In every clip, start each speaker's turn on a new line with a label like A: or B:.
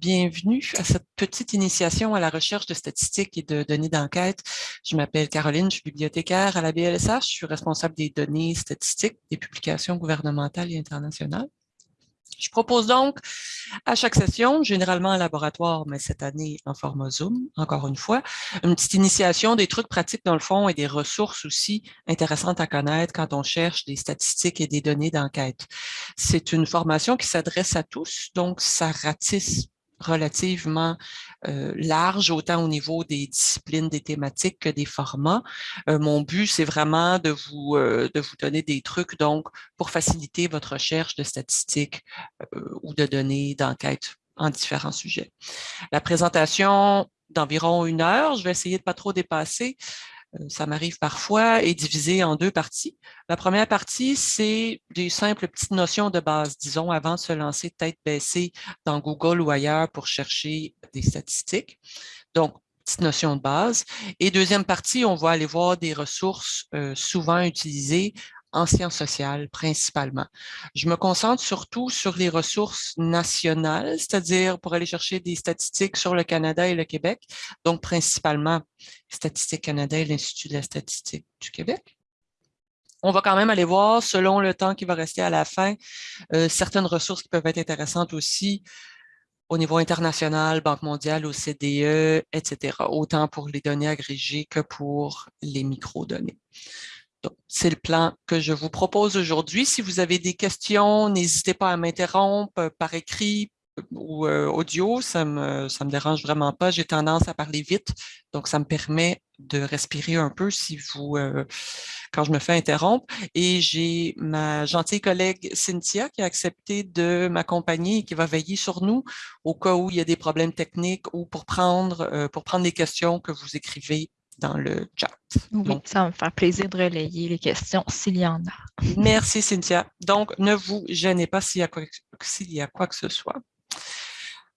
A: bienvenue à cette petite initiation à la recherche de statistiques et de données d'enquête. Je m'appelle Caroline, je suis bibliothécaire à la BLSH, je suis responsable des données statistiques des publications gouvernementales et internationales. Je propose donc à chaque session, généralement en laboratoire, mais cette année en format Zoom, encore une fois, une petite initiation des trucs pratiques dans le fond et des ressources aussi intéressantes à connaître quand on cherche des statistiques et des données d'enquête. C'est une formation qui s'adresse à tous, donc ça ratisse relativement euh, large, autant au niveau des disciplines, des thématiques que des formats. Euh, mon but, c'est vraiment de vous, euh, de vous donner des trucs donc pour faciliter votre recherche de statistiques ou de données d'enquête en différents sujets. La présentation d'environ une heure, je vais essayer de pas trop dépasser. Ça m'arrive parfois, est divisé en deux parties. La première partie, c'est des simples petites notions de base, disons, avant de se lancer tête baissée dans Google ou ailleurs pour chercher des statistiques. Donc, petite notion de base. Et deuxième partie, on va aller voir des ressources souvent utilisées en sciences sociales principalement. Je me concentre surtout sur les ressources nationales, c'est-à-dire pour aller chercher des statistiques sur le Canada et le Québec, donc principalement Statistique Canada et l'Institut de la statistique du Québec. On va quand même aller voir, selon le temps qui va rester à la fin, euh, certaines ressources qui peuvent être intéressantes aussi au niveau international, Banque mondiale, OCDE, etc., autant pour les données agrégées que pour les microdonnées. C'est le plan que je vous propose aujourd'hui. Si vous avez des questions, n'hésitez pas à m'interrompre par écrit ou euh, audio, ça me, me dérange vraiment pas. J'ai tendance à parler vite, donc ça me permet de respirer un peu euh, quand je me fais interrompre. Et j'ai ma gentille collègue Cynthia qui a accepté de m'accompagner et qui va veiller sur nous au cas où il y a des problèmes techniques ou pour prendre, euh, pour prendre les questions que vous écrivez dans le chat.
B: Oui, ça va me faire plaisir de relayer les questions s'il y en a.
A: Merci, Cynthia. Donc, ne vous gênez pas s'il y, a quoi, y a quoi que ce soit.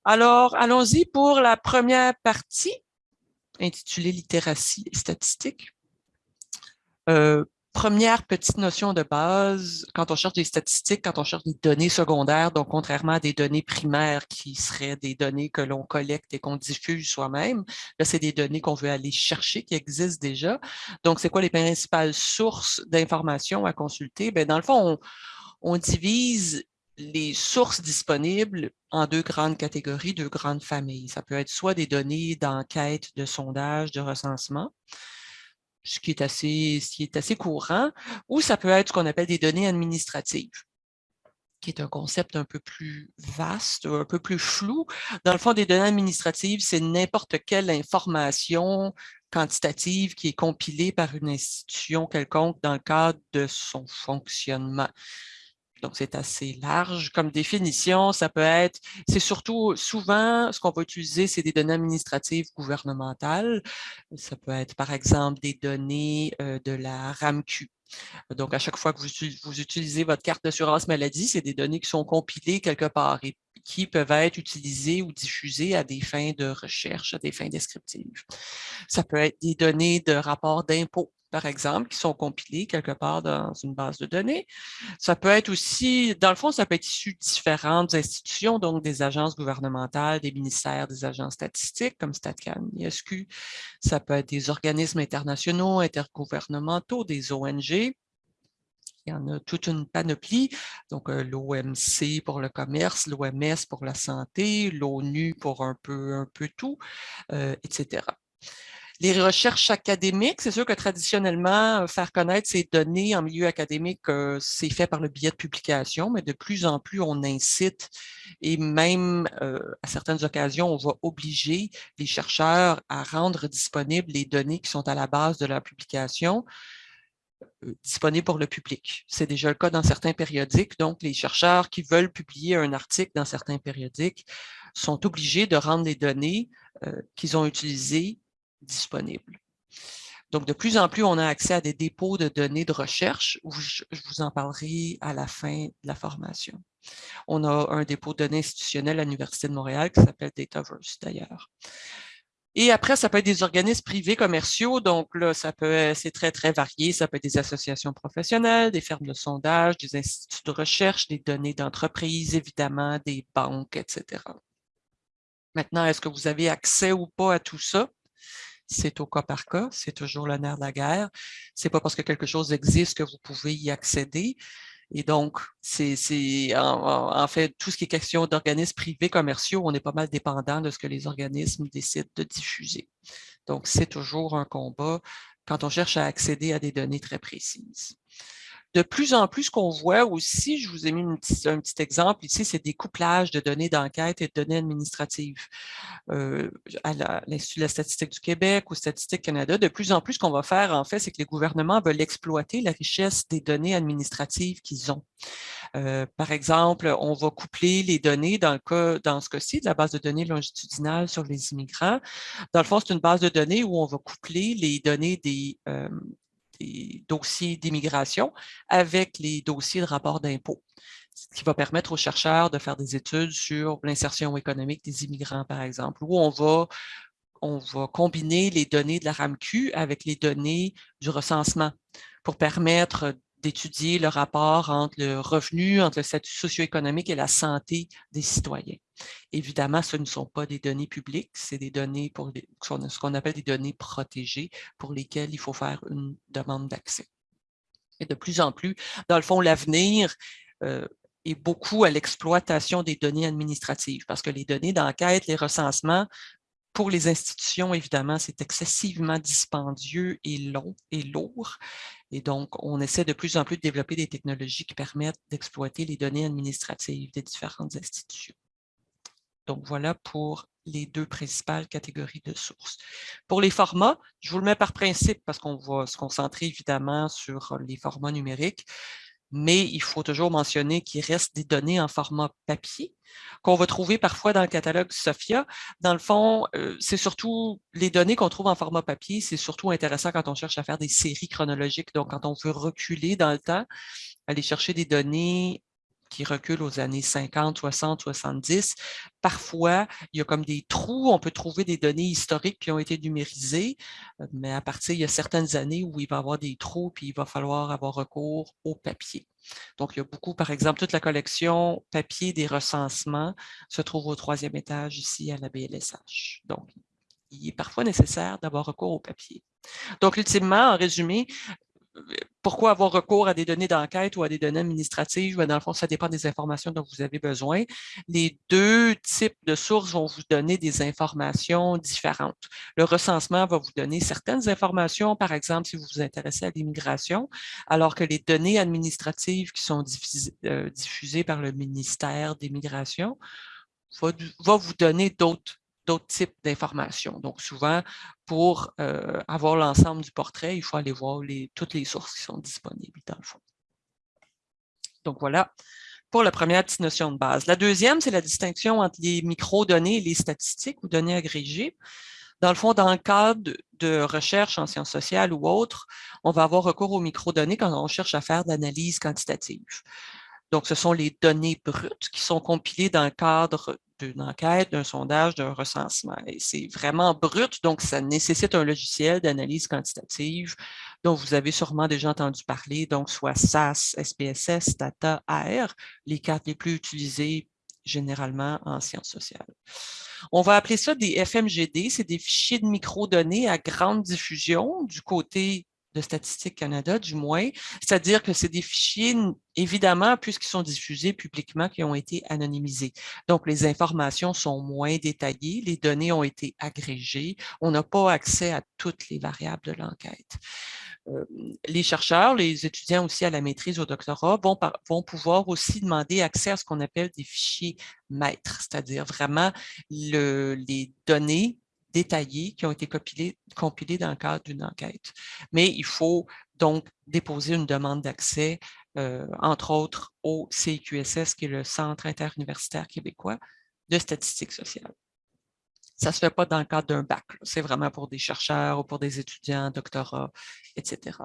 A: Alors, allons-y pour la première partie, intitulée Littératie et statistique. Euh, Première petite notion de base, quand on cherche des statistiques, quand on cherche des données secondaires, donc contrairement à des données primaires qui seraient des données que l'on collecte et qu'on diffuse soi-même, là, c'est des données qu'on veut aller chercher, qui existent déjà. Donc, c'est quoi les principales sources d'informations à consulter? Bien, dans le fond, on, on divise les sources disponibles en deux grandes catégories, deux grandes familles. Ça peut être soit des données d'enquête, de sondage, de recensement, ce qui est assez, ce qui est assez courant, ou ça peut être ce qu'on appelle des données administratives qui est un concept un peu plus vaste, un peu plus flou. Dans le fond, des données administratives, c'est n'importe quelle information quantitative qui est compilée par une institution quelconque dans le cadre de son fonctionnement. Donc, c'est assez large comme définition. Ça peut être, c'est surtout souvent, ce qu'on va utiliser, c'est des données administratives gouvernementales. Ça peut être, par exemple, des données euh, de la RAMQ. Donc, à chaque fois que vous, utilisez votre carte d'assurance maladie, c'est des données qui sont compilées quelque part et qui peuvent être utilisées ou diffusées à des fins de recherche, à des fins descriptives. Ça peut être des données de rapport d'impôt par exemple, qui sont compilés quelque part dans une base de données. Ça peut être aussi, dans le fond, ça peut être issu de différentes institutions, donc des agences gouvernementales, des ministères, des agences statistiques comme StatCan, ISQ. Ça peut être des organismes internationaux, intergouvernementaux, des ONG. Il y en a toute une panoplie, donc euh, l'OMC pour le commerce, l'OMS pour la santé, l'ONU pour un peu, un peu tout, euh, etc. Les recherches académiques, c'est sûr que traditionnellement, euh, faire connaître ces données en milieu académique, euh, c'est fait par le biais de publication, mais de plus en plus, on incite et même euh, à certaines occasions, on va obliger les chercheurs à rendre disponibles les données qui sont à la base de leur publication disponibles pour le public. C'est déjà le cas dans certains périodiques, donc les chercheurs qui veulent publier un article dans certains périodiques sont obligés de rendre les données qu'ils ont utilisées disponibles. Donc, de plus en plus, on a accès à des dépôts de données de recherche, où je, vous en parlerai à la fin de la formation. On a un dépôt de données institutionnel à l'Université de Montréal qui s'appelle Dataverse, d'ailleurs. Et après, ça peut être des organismes privés commerciaux. Donc là, ça peut, c'est très, très varié. Ça peut être des associations professionnelles, des fermes de sondage, des instituts de recherche, des données d'entreprise, évidemment, des banques, etc. Maintenant, est-ce que vous avez accès ou pas à tout ça? C'est au cas par cas, c'est toujours le nerf de la guerre. C'est pas parce que quelque chose existe que vous pouvez y accéder. Et donc, c'est en, en, fait tout ce qui est question d'organismes privés commerciaux, on est pas mal dépendant de ce que les organismes décident de diffuser. Donc, c'est toujours un combat quand on cherche à accéder à des données très précises de plus en plus, qu'on voit aussi, je vous ai mis un petit exemple ici, c'est des couplages de données d'enquête et de données administratives. Euh, à l'Institut de la statistique du Québec ou Statistique Canada, de plus en plus, ce qu'on va faire, en fait, c'est que les gouvernements veulent exploiter la richesse des données administratives qu'ils ont. Euh, par exemple, on va coupler les données dans, le cas, dans ce cas-ci de la base de données longitudinale sur les immigrants. Dans le fond, c'est une base de données où on va coupler les données des, euh, dossiers d'immigration avec les dossiers de rapport d'impôt, ce qui va permettre aux chercheurs de faire des études sur l'insertion économique des immigrants, par exemple, où on va on va combiner les données de la RAMQ avec les données du recensement pour permettre d'étudier le rapport entre le revenu, entre le statut socio-économique et la santé des citoyens. Évidemment, ce ne sont pas des données publiques, c'est des données pour ce qu'on appelle des données protégées pour lesquelles il faut faire une demande d'accès. Et de plus en plus, dans le fond, l'avenir euh, est beaucoup à l'exploitation des données administratives parce que les données d'enquête, les recensements pour les institutions, évidemment, c'est excessivement dispendieux et long et lourd. Et donc, on essaie de plus en plus de développer des technologies qui permettent d'exploiter les données administratives des différentes institutions. Donc, voilà pour les deux principales catégories de sources. Pour les formats, je vous le mets par principe parce qu'on va se concentrer évidemment sur les formats numériques mais il faut toujours mentionner qu'il reste des données en format papier qu'on va trouver parfois dans le catalogue SOFIA. Dans le fond, euh, c'est surtout les données qu'on trouve en format papier, c'est surtout intéressant quand on cherche à faire des séries chronologiques. Donc, quand on veut reculer dans le temps, aller chercher des données qui recule aux années 50, 60, 70. Parfois, il y a comme des trous, on peut trouver des données historiques qui ont été numérisées, euh, mais à partir, il y a certaines années où il va y avoir des trous, puis il va falloir avoir recours au papier. Donc, il y a beaucoup, par exemple, toute la collection papier des recensements se trouve au troisième étage ici à la BLSH. Donc, il est parfois nécessaire d'avoir recours au papier. Donc, ultimement, en résumé, pourquoi avoir recours à des données d'enquête ou à des données administratives? Dans le fond, ça dépend des informations dont vous avez besoin. Les deux types de sources vont vous donner des informations différentes. Le recensement va vous donner certaines informations, par exemple, si vous vous intéressez à l'immigration, alors que les données administratives qui sont euh, diffusées, par le ministère des Migrations va vous donner d'autres d'autres types d'informations. Donc, souvent, pour euh, avoir l'ensemble du portrait, il faut aller voir toutes les sources qui sont disponibles dans le fond. Donc, voilà pour la première petite notion de base. La deuxième, c'est la distinction entre les micro-données et les statistiques ou données agrégées. Dans le fond, dans le cadre de recherche en sciences sociales ou autres, on va avoir recours aux micro-données quand on cherche à faire de l'analyse quantitative. Donc, ce sont les données brutes qui sont compilées dans le cadre d'une enquête, d'un sondage, d'un recensement. Et c'est vraiment brut, donc ça nécessite un logiciel d'analyse quantitative dont vous avez sûrement déjà entendu parler, donc soit SAS, SPSS, Data, AR, les cartes les plus utilisées généralement en sciences sociales. On va appeler ça des FMGD, c'est des fichiers de microdonnées à grande diffusion du côté de Statistique Canada, du moins. C'est-à-dire que c'est des fichiers, évidemment, puisqu'ils sont diffusés publiquement, qui ont été anonymisés. Donc, les informations sont moins détaillées, les données ont été agrégées, on n'a pas accès à toutes les variables de l'enquête. Euh, les chercheurs, les étudiants aussi à la maîtrise au doctorat vont, vont pouvoir aussi demander accès à ce qu'on appelle des fichiers maîtres, c'est-à-dire vraiment le, les données détaillés qui ont été compilés, dans le cadre d'une enquête. Mais il faut donc déposer une demande d'accès, euh, entre autres, au CIQSS, qui est le Centre interuniversitaire québécois de statistiques sociales. Ça ne se fait pas dans le cadre d'un bac. C'est vraiment pour des chercheurs ou pour des étudiants, doctorat, etc.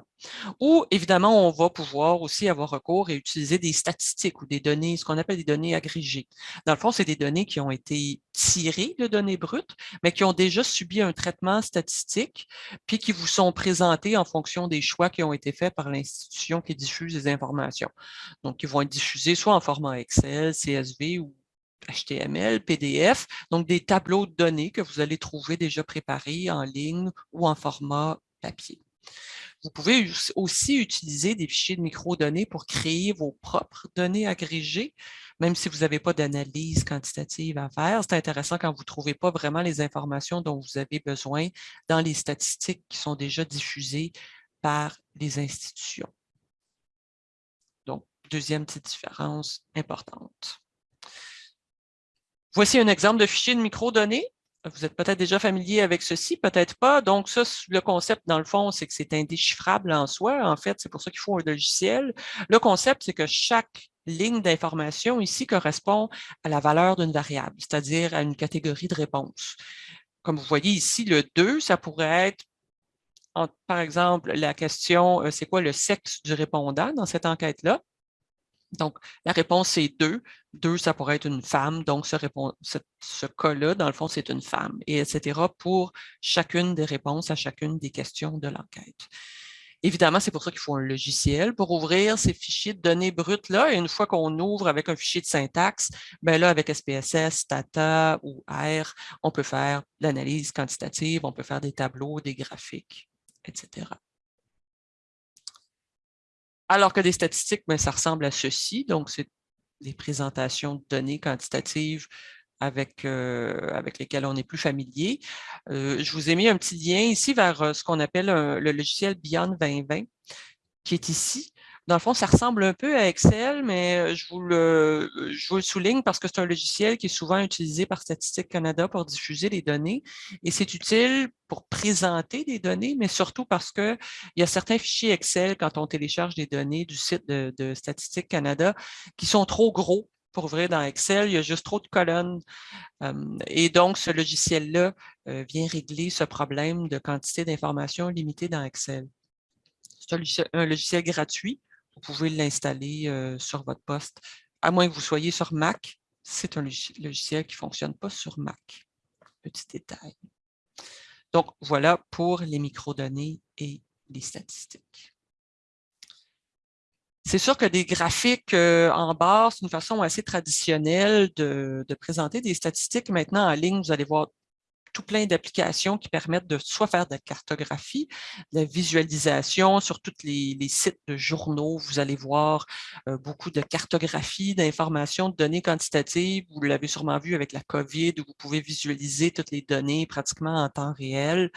A: Ou, évidemment, on va pouvoir aussi avoir recours et utiliser des statistiques ou des données, ce qu'on appelle des données agrégées. Dans le fond, c'est des données qui ont été tirées de données brutes, mais qui ont déjà subi un traitement statistique, puis qui vous sont présentées en fonction des choix qui ont été faits par l'institution qui diffuse les informations. Donc, ils vont être diffusés soit en format Excel, CSV ou HTML, PDF, donc des tableaux de données que vous allez trouver déjà préparés en ligne ou en format papier. Vous pouvez aussi utiliser des fichiers de microdonnées pour créer vos propres données agrégées, même si vous n'avez pas d'analyse quantitative à faire. C'est intéressant quand vous ne trouvez pas vraiment les informations dont vous avez besoin dans les statistiques qui sont déjà diffusées par les institutions. Donc, deuxième petite différence importante. Voici un exemple de fichier de microdonnées. Vous êtes peut-être déjà familier avec ceci, peut-être pas. Donc, ça, le concept, dans le fond, c'est que c'est indéchiffrable en soi. En fait, c'est pour ça qu'il faut un logiciel. Le concept, c'est que chaque ligne d'information ici correspond à la valeur d'une variable, c'est-à-dire à une catégorie de réponse. Comme vous voyez ici, le 2, ça pourrait être, par exemple, la question euh, « c'est quoi le sexe du répondant » dans cette enquête-là? Donc, la réponse, c'est 2. 2, ça pourrait être une femme. Donc, ce, ce cas-là, dans le fond, c'est une femme, et etc. pour chacune des réponses à chacune des questions de l'enquête. Évidemment, c'est pour ça qu'il faut un logiciel pour ouvrir ces fichiers de données brutes-là. Et une fois qu'on ouvre avec un fichier de syntaxe, ben là, avec SPSS, Tata ou R, on peut faire l'analyse quantitative, on peut faire des tableaux, des graphiques, etc. Alors que des statistiques, mais ben, ça ressemble à ceci. Donc, c'est des présentations de données quantitatives avec, euh, avec lesquelles on est plus familier. Euh, je vous ai mis un petit lien ici vers euh, ce qu'on appelle le logiciel Beyond 2020, qui est ici. Dans le fond, ça ressemble un peu à Excel, mais je vous le, je vous le souligne parce que c'est un logiciel qui est souvent utilisé par Statistique Canada pour diffuser les données. Et c'est utile pour présenter des données, mais surtout parce qu'il y a certains fichiers Excel, quand on télécharge des données du site de, Statistique Canada, qui sont trop gros pour ouvrir dans Excel, il y a juste trop de colonnes. et donc, ce logiciel-là vient régler ce problème de quantité d'informations limitée dans Excel. C'est un logiciel gratuit vous pouvez l'installer euh, sur votre poste, à moins que vous soyez sur Mac. C'est un logiciel qui ne fonctionne pas sur Mac. Petit détail. Donc, voilà pour les microdonnées et les statistiques. C'est sûr que des graphiques euh, en barre, c'est une façon assez traditionnelle de, de, présenter des statistiques. Maintenant, en ligne, vous allez voir tout plein d'applications qui permettent de soit faire de la cartographie, de la visualisation sur tous les, sites de journaux. Vous allez voir euh, beaucoup de cartographie, d'informations, de données quantitatives. Vous l'avez sûrement vu avec la COVID, où vous pouvez visualiser toutes les données pratiquement en temps réel.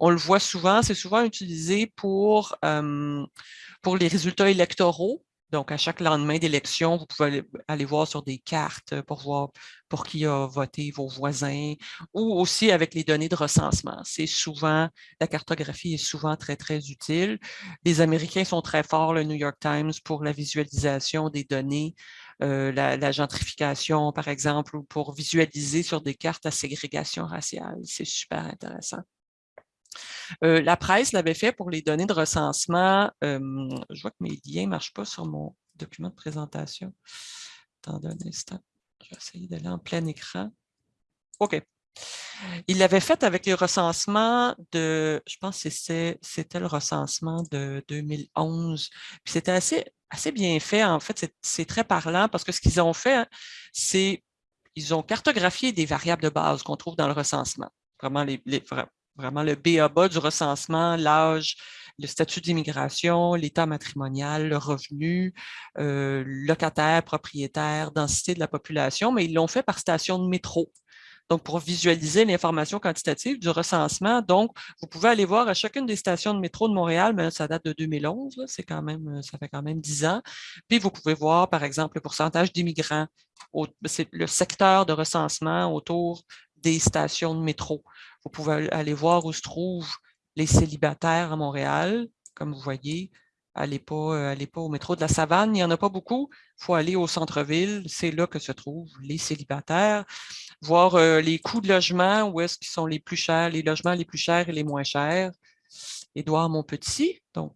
A: On le voit souvent, c'est souvent utilisé pour, euh, pour les résultats électoraux. Donc, à chaque lendemain d'élection, vous pouvez aller, voir sur des cartes pour voir pour qui a voté vos voisins ou aussi avec les données de recensement. C'est souvent, la cartographie est souvent très, très utile. Les Américains sont très forts, le New York Times, pour la visualisation des données, euh, la, gentrification, par exemple, ou pour visualiser sur des cartes la ségrégation raciale. C'est super intéressant. Euh, la presse l'avait fait pour les données de recensement. je vois que mes liens ne marchent pas sur mon document de présentation. Attendez un instant. Je vais essayer d'aller en plein écran. OK. Il l'avait fait avec les recensements de, je pense que c'était le recensement de 2011. c'était assez, bien fait. En fait, c'est très parlant parce que ce qu'ils ont fait, c'est ils ont cartographié des variables de base qu'on trouve dans le recensement. Vraiment, les, vraiment le BABA du recensement, l'âge, le statut d'immigration, l'état matrimonial, le revenu, euh, locataire, propriétaire, densité de la population, mais ils l'ont fait par station de métro. Donc, pour visualiser l'information quantitative du recensement, donc, vous pouvez aller voir à chacune des stations de métro de Montréal, mais ça date de 2011, c'est quand même, ça fait quand même 10 ans. Puis, vous pouvez voir, par exemple, le pourcentage d'immigrants, c'est le secteur de recensement autour des stations de métro. Vous pouvez aller voir où se trouvent les célibataires à Montréal. Comme vous voyez, allez pas, euh, pas au métro de la Savane, il n'y en a pas beaucoup. Il faut aller au centre-ville, c'est là que se trouvent les célibataires. Voir euh, les coûts de logement, où est-ce qu'ils sont les plus chers, les logements les plus chers et les moins chers. Édouard Montpetit, donc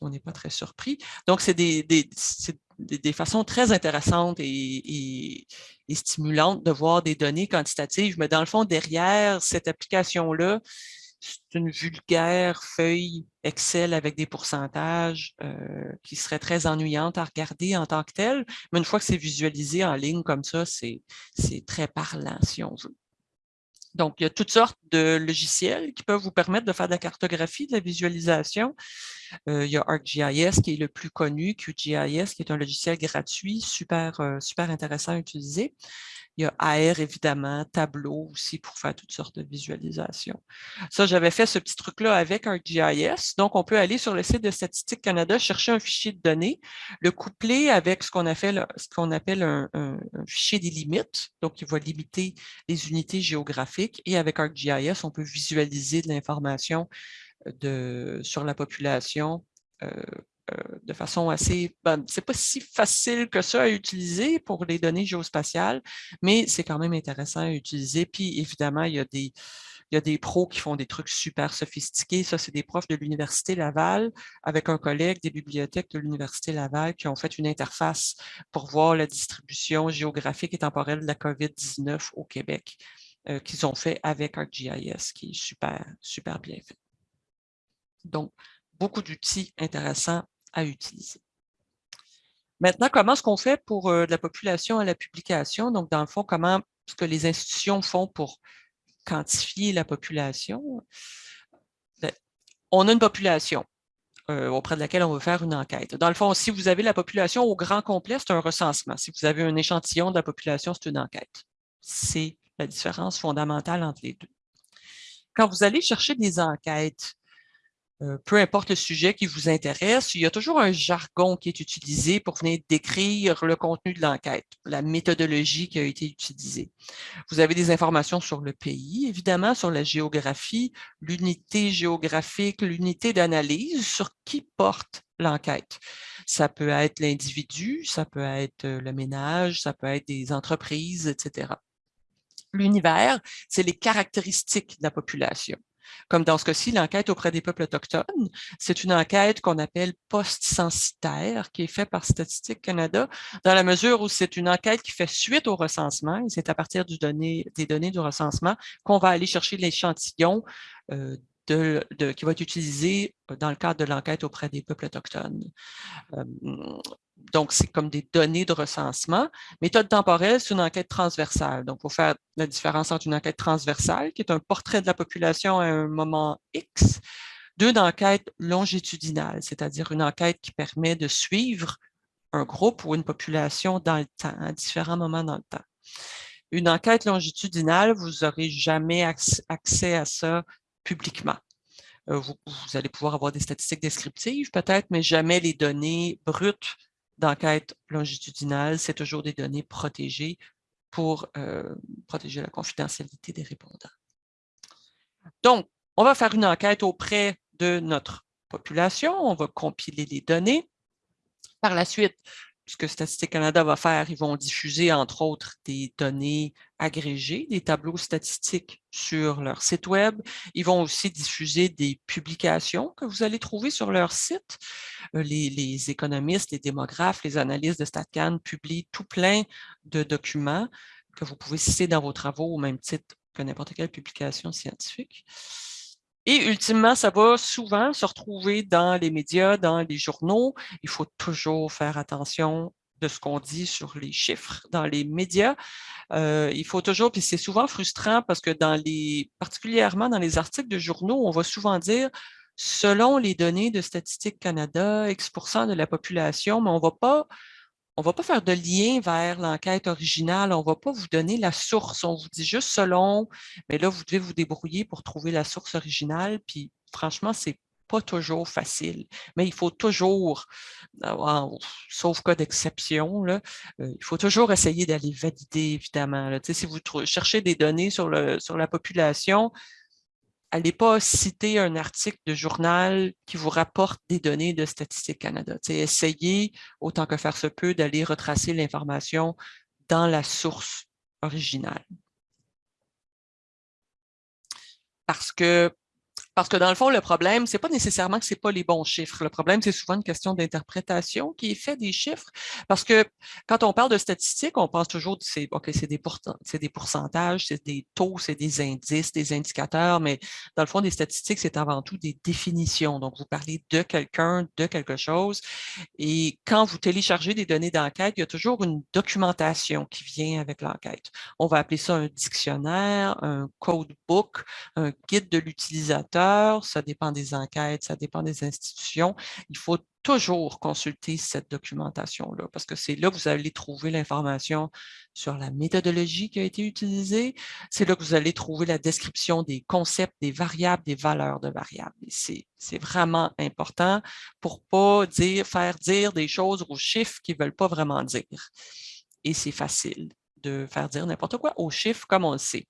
A: on n'est pas très surpris. Donc, c'est des, des, façons très intéressantes et, stimulantes de voir des données quantitatives, mais dans le fond, derrière cette application-là, c'est une vulgaire feuille Excel avec des pourcentages euh, qui serait très ennuyante à regarder en tant que telle, mais une fois que c'est visualisé en ligne comme ça, c'est très parlant si on veut. Donc, il y a toutes sortes de logiciels qui peuvent vous permettre de faire de la cartographie, de la visualisation. Euh, il y a ArcGIS qui est le plus connu, QGIS qui est un logiciel gratuit, super, euh, super intéressant à utiliser. Il y a AR, évidemment, Tableau aussi pour faire toutes sortes de visualisations. Ça, j'avais fait ce petit truc-là avec ArcGIS. Donc, on peut aller sur le site de Statistique Canada, chercher un fichier de données, le coupler avec ce qu'on appelle, un, un, fichier des limites. Donc, il va limiter les unités géographiques. Et avec ArcGIS, on peut visualiser de l'information sur la population euh, euh, de façon assez... Ben, c'est pas si facile que ça à utiliser pour les données géospatiales, mais c'est quand même intéressant à utiliser. Puis évidemment, il y a des, il y a des pros qui font des trucs super sophistiqués. Ça, c'est des profs de l'Université Laval avec un collègue des bibliothèques de l'Université Laval qui ont fait une interface pour voir la distribution géographique et temporelle de la COVID-19 au Québec euh, qu'ils ont fait avec ArcGIS, qui est super, super bien fait. Donc, beaucoup d'outils intéressants à utiliser. Maintenant, comment est-ce qu'on fait pour euh, la population à la publication? Donc, dans le fond, comment ce que les institutions font pour quantifier la population? Ben, on a une population euh, auprès de laquelle on veut faire une enquête. Dans le fond, si vous avez la population au grand complet, c'est un recensement. Si vous avez un échantillon de la population, c'est une enquête. C'est la différence fondamentale entre les deux. Quand vous allez chercher des enquêtes euh, peu importe le sujet qui vous intéresse, il y a toujours un jargon qui est utilisé pour venir décrire le contenu de l'enquête, la méthodologie qui a été utilisée. Vous avez des informations sur le pays, évidemment, sur la géographie, l'unité géographique, l'unité d'analyse, sur qui porte l'enquête. Ça peut être l'individu, ça peut être euh, le ménage, ça peut être des entreprises, etc. L'univers, c'est les caractéristiques de la population. Comme dans ce cas-ci, l'enquête auprès des peuples autochtones, c'est une enquête qu'on appelle post-censitaire qui est faite par Statistique Canada dans la mesure où c'est une enquête qui fait suite au recensement c'est à partir des données du recensement qu'on va aller chercher l'échantillon euh, qui va être utilisé dans le cadre de l'enquête auprès des peuples autochtones. Euh, donc, c'est comme des données de recensement. Méthode temporelle, c'est une enquête transversale. Donc, pour faire la différence entre une enquête transversale, qui est un portrait de la population à un moment X, d'une enquête longitudinale, c'est-à-dire une enquête qui permet de suivre un groupe ou une population dans le temps, à différents moments dans le temps. Une enquête longitudinale, vous n'aurez jamais accès à ça publiquement. Euh, vous, allez pouvoir avoir des statistiques descriptives peut-être, mais jamais les données brutes d'enquête longitudinale, c'est toujours des données protégées pour euh, protéger la confidentialité des répondants. Donc, on va faire une enquête auprès de notre population, on va compiler les données. Par la suite, ce que Statistique Canada va faire, ils vont diffuser, entre autres, des données agrégées, des tableaux statistiques sur leur site Web. Ils vont aussi diffuser des publications que vous allez trouver sur leur site. Euh, les, économistes, les démographes, les analystes de StatCan publient tout plein de documents que vous pouvez citer dans vos travaux au même titre que n'importe quelle publication scientifique. Et ultimement, ça va souvent se retrouver dans les médias, dans les journaux. Il faut toujours faire attention de ce qu'on dit sur les chiffres dans les médias. Euh, il faut toujours, puis c'est souvent frustrant parce que dans les, particulièrement dans les articles de journaux, on va souvent dire selon les données de Statistique Canada, X de la population, mais on ne va pas on ne va pas faire de lien vers l'enquête originale, on ne va pas vous donner la source, on vous dit juste selon, mais là, vous devez vous débrouiller pour trouver la source originale, puis franchement, c'est pas toujours facile, mais il faut toujours, sauf cas d'exception, euh, il faut toujours essayer d'aller valider, évidemment. Si vous cherchez des données sur la population, allez pas citer un article de journal qui vous rapporte des données de Statistique Canada. essayez, autant que faire se peut, d'aller retracer l'information dans la source originale. Parce que Parce que dans le fond, le problème, c'est pas nécessairement que c'est pas les bons chiffres. Le problème, c'est souvent une question d'interprétation qui est faite des chiffres. Parce que quand on parle de statistiques, on pense toujours que c'est des, des pourcentages, c'est des taux, c'est des indices, des indicateurs, mais dans le fond, des statistiques, c'est avant tout des définitions. Donc, vous parlez de quelqu'un, de quelque chose. Et quand vous téléchargez des données d'enquête, il y a toujours une documentation qui vient avec l'enquête. On va appeler ça un dictionnaire, un codebook, un guide de l'utilisateur, ça dépend des enquêtes, ça dépend des institutions. Il faut toujours consulter cette documentation-là, parce que c'est là que vous allez trouver l'information sur la méthodologie qui a été utilisée, c'est là que vous allez trouver la description des concepts, des variables, des valeurs de variables. C'est vraiment important pour ne pas dire, faire dire des choses aux chiffres qui ne veulent pas vraiment dire. Et c'est facile de faire dire n'importe quoi aux chiffres comme on le sait.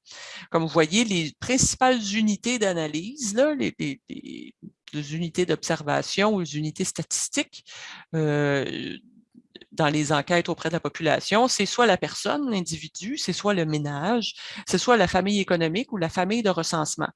A: Comme vous voyez, les principales unités d'analyse, les, unités d'observation ou les unités statistiques euh, dans les enquêtes auprès de la population, c'est soit la personne, l'individu, c'est soit le ménage, c'est soit la famille économique ou la famille de recensement.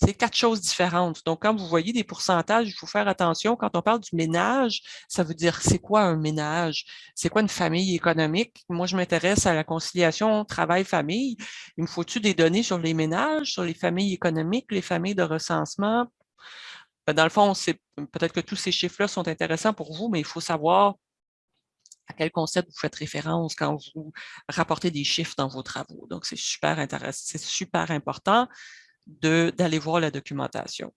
A: C'est quatre choses différentes. Donc, quand vous voyez des pourcentages, il faut faire attention. Quand on parle du ménage, ça veut dire c'est quoi un ménage? C'est quoi une famille économique? Moi, je m'intéresse à la conciliation travail-famille. Il me faut-tu des données sur les ménages, sur les familles économiques, les familles de recensement? Ben, dans le fond, peut-être que tous ces chiffres-là sont intéressants pour vous, mais il faut savoir à quel concept vous faites référence quand vous rapportez des chiffres dans vos travaux. Donc, c'est super intéressant, c'est super important d'aller voir la documentation.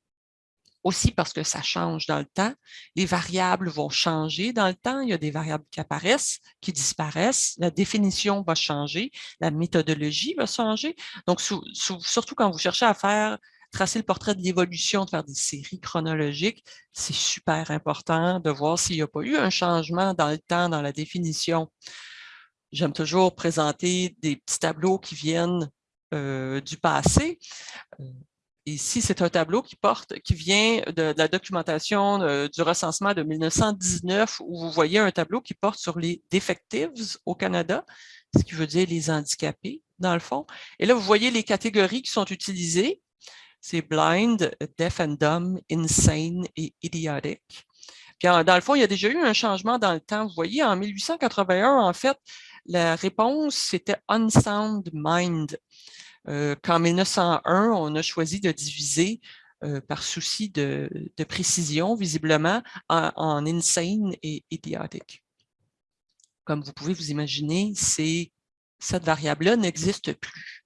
A: Aussi parce que ça change dans le temps. Les variables vont changer dans le temps. Il y a des variables qui apparaissent, qui disparaissent. La définition va changer. La méthodologie va changer. Donc, surtout quand vous cherchez à faire tracer le portrait de l'évolution, de faire des séries chronologiques, c'est super important de voir s'il n'y a pas eu un changement dans le temps, dans la définition. J'aime toujours présenter des petits tableaux qui viennent du passé. Euh, ici, c'est un tableau qui porte, qui vient de, la documentation euh, du recensement de 1919, où vous voyez un tableau qui porte sur les defectives au Canada, ce qui veut dire les handicapés, dans le fond. Et là, vous voyez les catégories qui sont utilisées. C'est blind, deaf and dumb, insane et idiotic. Puis, dans le fond, il y a déjà eu un changement dans le temps. Vous voyez, en 1881, en fait, la réponse, c'était unsound mind. Euh, qu'en 1901, on a choisi de diviser euh, par souci de, précision, visiblement, en, insane et idiotique. Comme vous pouvez vous imaginer, cette variable-là n'existe plus.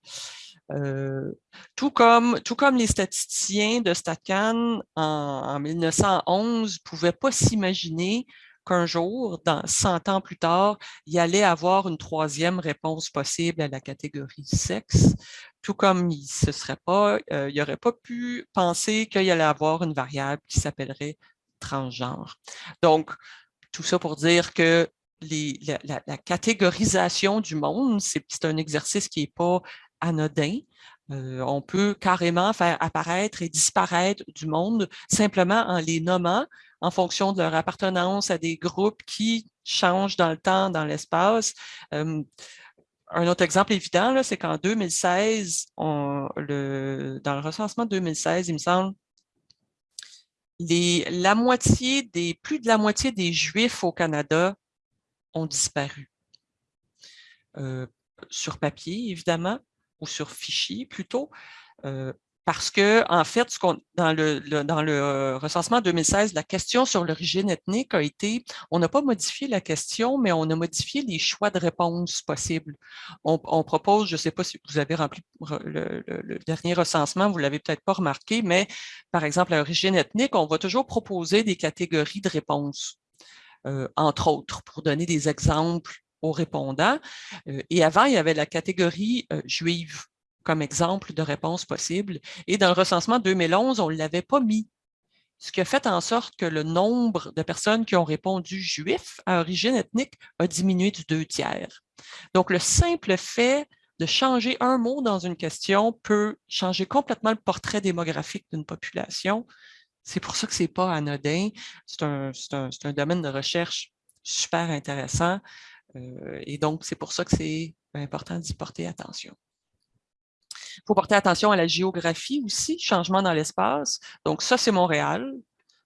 A: Euh, tout, comme, tout comme les statisticiens de StatCan en, en 1911 ne pouvaient pas s'imaginer qu'un jour, dans 100 ans plus tard, il allait avoir une troisième réponse possible à la catégorie sexe, tout comme il pas, euh, il n'aurait pas pu penser qu'il allait avoir une variable qui s'appellerait transgenre. Donc, tout ça pour dire que la, catégorisation du monde, c'est un exercice qui n'est pas anodin. Euh, on peut carrément faire apparaître et disparaître du monde simplement en les nommant en fonction de leur appartenance à des groupes qui changent dans le temps, dans l'espace. Un autre exemple évident, c'est qu'en 2016, le, dans le recensement 2016, il me semble, la moitié des, plus de la moitié des Juifs au Canada ont disparu. Euh, sur papier, évidemment, ou sur fichier plutôt, euh, parce que, en fait, ce dans, le, dans le euh, recensement 2016, la question sur l'origine ethnique a été, on n'a pas modifié la question, mais on a modifié les choix de réponse possibles. On, propose, je ne sais pas si vous avez rempli le, dernier recensement, vous ne l'avez peut-être pas remarqué, mais par exemple, à l'origine ethnique, on va toujours proposer des catégories de réponses, euh, entre autres, pour donner des exemples aux répondants. Euh, et avant, il y avait la catégorie juive comme exemple de réponse possible. Et dans le recensement 2011, on ne l'avait pas mis. Ce qui a fait en sorte que le nombre de personnes qui ont répondu juif à origine ethnique a diminué du deux tiers. Donc, le simple fait de changer un mot dans une question peut changer complètement le portrait démographique d'une population. C'est pour ça que ce n'est pas anodin. C'est un, un, domaine de recherche super intéressant. Euh, et donc, c'est pour ça que c'est important d'y porter attention. Il faut porter attention à la géographie aussi, changement dans l'espace. Donc, ça, c'est Montréal,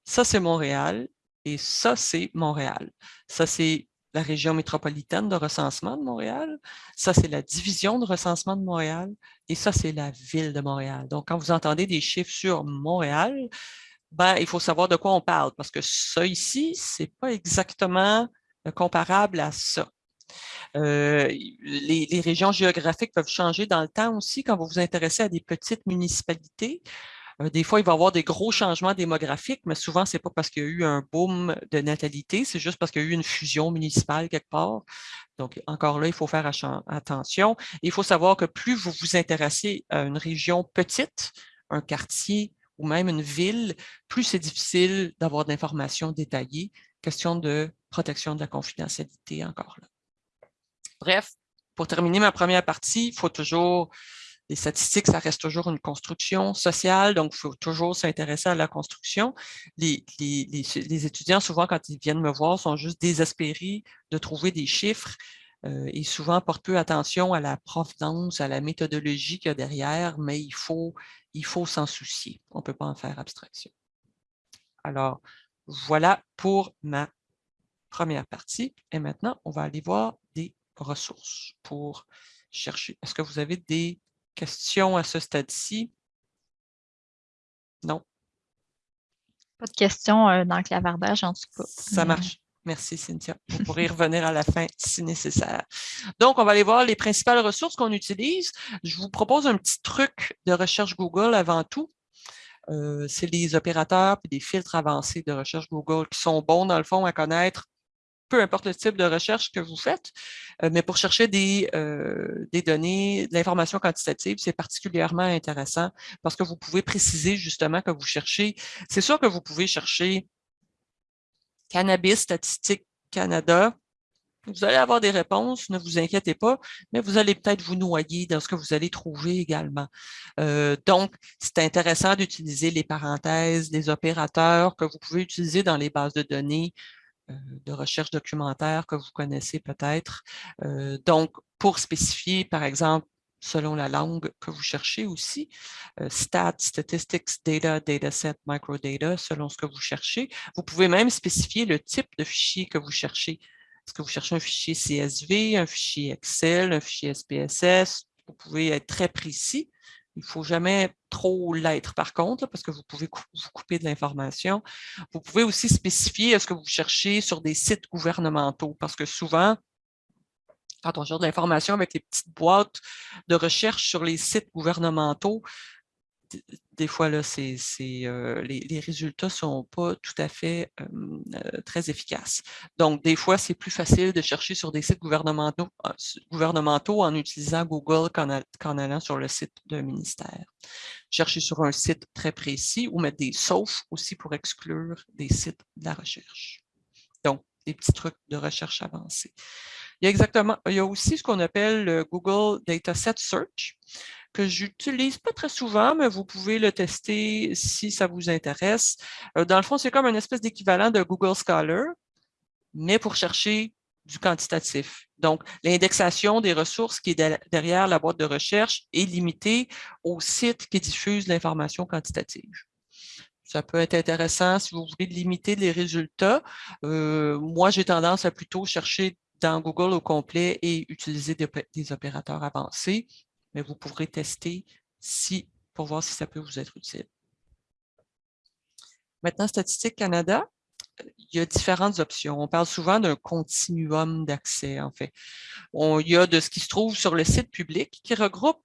A: ça, c'est Montréal, et ça, c'est Montréal. Ça, c'est la région métropolitaine de recensement de Montréal. Ça, c'est la division de recensement de Montréal. Et ça, c'est la ville de Montréal. Donc, quand vous entendez des chiffres sur Montréal, ben, il faut savoir de quoi on parle, parce que ça ici, ce n'est pas exactement comparable à ça. Euh, les, régions géographiques peuvent changer dans le temps aussi quand vous vous intéressez à des petites municipalités. Euh, des fois, il va y avoir des gros changements démographiques, mais souvent, ce n'est pas parce qu'il y a eu un boom de natalité, c'est juste parce qu'il y a eu une fusion municipale quelque part. Donc, encore là, il faut faire attention. Il faut savoir que plus vous vous intéressez à une région petite, un quartier ou même une ville, plus c'est difficile d'avoir d'informations détaillées. Question de protection de la confidentialité encore là. Bref, pour terminer ma première partie, il faut toujours les statistiques, ça reste toujours une construction sociale, donc il faut toujours s'intéresser à la construction. Les, étudiants, souvent, quand ils viennent me voir, sont juste désespérés de trouver des chiffres euh, et souvent portent peu attention à la provenance, à la méthodologie qu'il y a derrière, mais il faut il faut s'en soucier. On ne peut pas en faire abstraction. Alors, voilà pour ma première partie. Et maintenant, on va aller voir des ressources pour chercher. Est-ce que vous avez des questions à ce stade-ci? Non?
B: Pas de questions euh, dans le clavardage, en tout cas.
A: Ça marche. Merci, Cynthia. Vous pourrez y revenir à la fin si nécessaire. Donc, on va aller voir les principales ressources qu'on utilise. Je vous propose un petit truc de recherche Google avant tout. Euh, c'est les opérateurs et des filtres avancés de recherche Google qui sont bons, dans le fond, à connaître peu importe le type de recherche que vous faites, euh, mais pour chercher des, euh, des données, de l'information quantitative, c'est particulièrement intéressant parce que vous pouvez préciser justement que vous cherchez. C'est sûr que vous pouvez chercher Cannabis Statistique Canada, vous allez avoir des réponses, ne vous inquiétez pas, mais vous allez peut-être vous noyer dans ce que vous allez trouver également. Euh, donc, c'est intéressant d'utiliser les parenthèses, les opérateurs que vous pouvez utiliser dans les bases de données de recherche documentaire que vous connaissez peut-être. Euh, donc, pour spécifier, par exemple, selon la langue que vous cherchez aussi. Euh, stats, statistics, data, dataset, microdata, selon ce que vous cherchez. Vous pouvez même spécifier le type de fichier que vous cherchez. Est-ce que vous cherchez un fichier CSV, un fichier Excel, un fichier SPSS? Vous pouvez être très précis. Il ne faut jamais trop l'être par contre, parce que vous pouvez vous couper de l'information. Vous pouvez aussi spécifier ce que vous cherchez sur des sites gouvernementaux, parce que souvent, quand on cherche de l'information avec les petites boîtes de recherche sur les sites gouvernementaux, des fois, là, euh, les, résultats ne sont pas tout à fait euh, très efficaces. Donc, des fois, c'est plus facile de chercher sur des sites gouvernementaux, gouvernementaux en utilisant Google qu'en, allant sur le site d'un ministère. Chercher sur un site très précis ou mettre des saufs aussi pour exclure des sites de la recherche. Donc, des petits trucs de recherche avancés. Il y a exactement, il y a aussi ce qu'on appelle le Google Dataset Search que j'utilise pas très souvent, mais vous pouvez le tester si ça vous intéresse. Euh, dans le fond, c'est comme une espèce d'équivalent de Google Scholar, mais pour chercher du quantitatif. Donc, l'indexation des ressources qui est derrière la boîte de recherche est limitée aux sites qui diffusent l'information quantitative. Ça peut être intéressant si vous voulez limiter les résultats. Euh, moi, j'ai tendance à plutôt chercher dans Google au complet et utiliser des opérateurs avancés mais vous pourrez tester si, pour voir si ça peut vous être utile. Maintenant, Statistique Canada, il y a différentes options. On parle souvent d'un continuum d'accès, en fait. il y a de ce qui se trouve sur le site public qui regroupe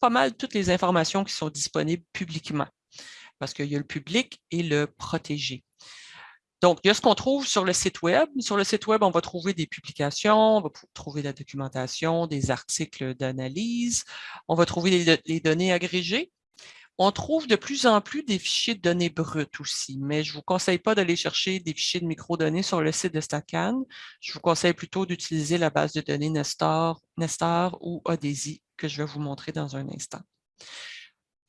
A: pas mal toutes les informations qui sont disponibles publiquement, parce qu'il y a le public et le protégé. Donc, il y a ce qu'on trouve sur le site Web. Sur le site Web, on va trouver des publications, on va trouver la documentation, des articles d'analyse, on va trouver les, données agrégées. On trouve de plus en plus des fichiers de données brutes aussi, mais je ne vous conseille pas d'aller chercher des fichiers de microdonnées sur le site de StatCan. Je vous conseille plutôt d'utiliser la base de données Nestor, Nestor ou Odesi que je vais vous montrer dans un instant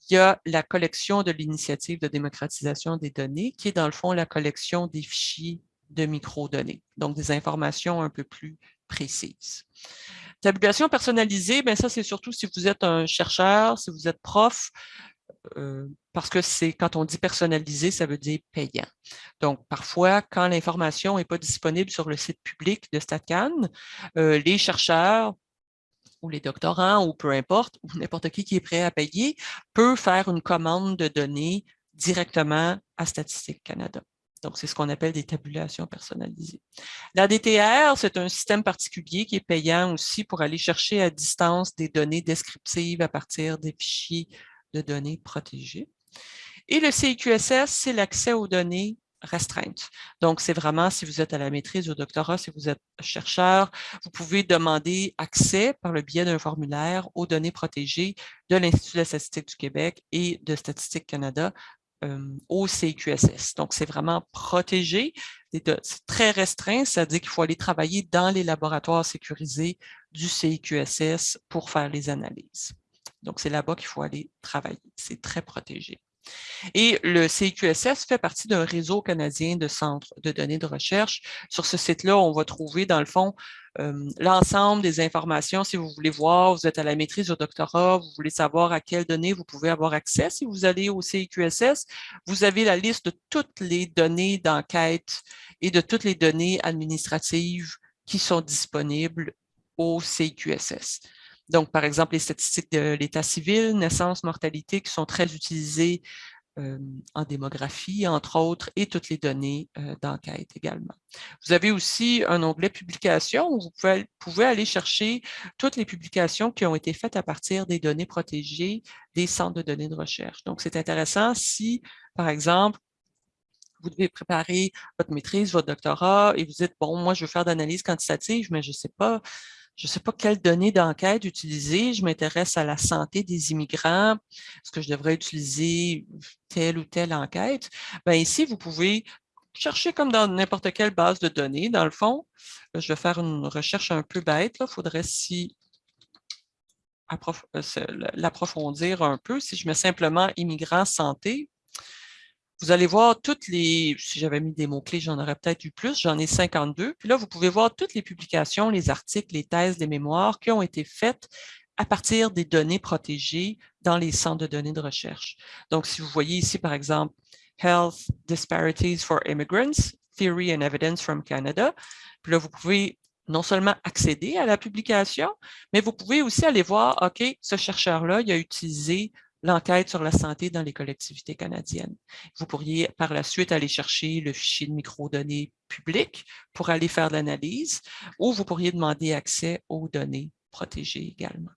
A: il y a la collection de l'initiative de démocratisation des données, qui est dans le fond la collection des fichiers de microdonnées, donc des informations un peu plus précises. Tabulation personnalisée, ben ça, c'est surtout si vous êtes un chercheur, si vous êtes prof, euh, parce que c'est quand on dit personnalisé, ça veut dire payant. Donc, parfois, quand l'information n'est pas disponible sur le site public de StatCan, euh, les chercheurs ou les doctorants ou peu importe, ou n'importe qui qui est prêt à payer, peut faire une commande de données directement à Statistique Canada. Donc, c'est ce qu'on appelle des tabulations personnalisées. La DTR, c'est un système particulier qui est payant aussi pour aller chercher à distance des données descriptives à partir des fichiers de données protégées. Et le CIQSS, c'est l'accès aux données restreintes. Donc, c'est vraiment, si vous êtes à la maîtrise ou au doctorat, si vous êtes chercheur, vous pouvez demander accès par le biais d'un formulaire aux données protégées de l'Institut de la statistique du Québec et de Statistique Canada euh, au CIQSS. Donc, c'est vraiment protégé. C'est très restreint, c'est-à-dire qu'il faut aller travailler dans les laboratoires sécurisés du CIQSS pour faire les analyses. Donc, c'est là-bas qu'il faut aller travailler. C'est très protégé. Et le CIQSS fait partie d'un réseau canadien de centres de données de recherche. Sur ce site-là, on va trouver, dans le fond, euh, l'ensemble des informations. Si vous voulez voir, vous êtes à la maîtrise au doctorat, vous voulez savoir à quelles données vous pouvez avoir accès. Si vous allez au CIQSS, vous avez la liste de toutes les données d'enquête et de toutes les données administratives qui sont disponibles au CIQSS. Donc, par exemple, les statistiques de l'état civil, naissance, mortalité, qui sont très utilisées euh, en démographie, entre autres, et toutes les données euh, d'enquête également. Vous avez aussi un onglet publications où vous pouvez, aller chercher toutes les publications qui ont été faites à partir des données protégées des centres de données de recherche. Donc, c'est intéressant si, par exemple, vous devez préparer votre maîtrise, votre doctorat, et vous dites, bon, moi, je veux faire d'analyse quantitative, mais je ne sais pas je ne sais pas quelles données d'enquête utiliser, je m'intéresse à la santé des immigrants, est-ce que je devrais utiliser telle ou telle enquête? Bien, ici, vous pouvez chercher comme dans n'importe quelle base de données. Dans le fond, je vais faire une recherche un peu bête. Il faudrait si euh, l'approfondir un peu. Si je mets simplement immigrants santé, vous allez voir toutes les, si j'avais mis des mots-clés, j'en aurais peut-être eu plus, j'en ai 52. Puis là, vous pouvez voir toutes les publications, les articles, les thèses, les mémoires qui ont été faites à partir des données protégées dans les centres de données de recherche. Donc, si vous voyez ici, par exemple, Health Disparities for Immigrants, Theory and Evidence from Canada, puis là, vous pouvez non seulement accéder à la publication, mais vous pouvez aussi aller voir, OK, ce chercheur-là, il a utilisé l'enquête sur la santé dans les collectivités canadiennes. Vous pourriez par la suite aller chercher le fichier de microdonnées public pour aller faire l'analyse ou vous pourriez demander accès aux données protégées également.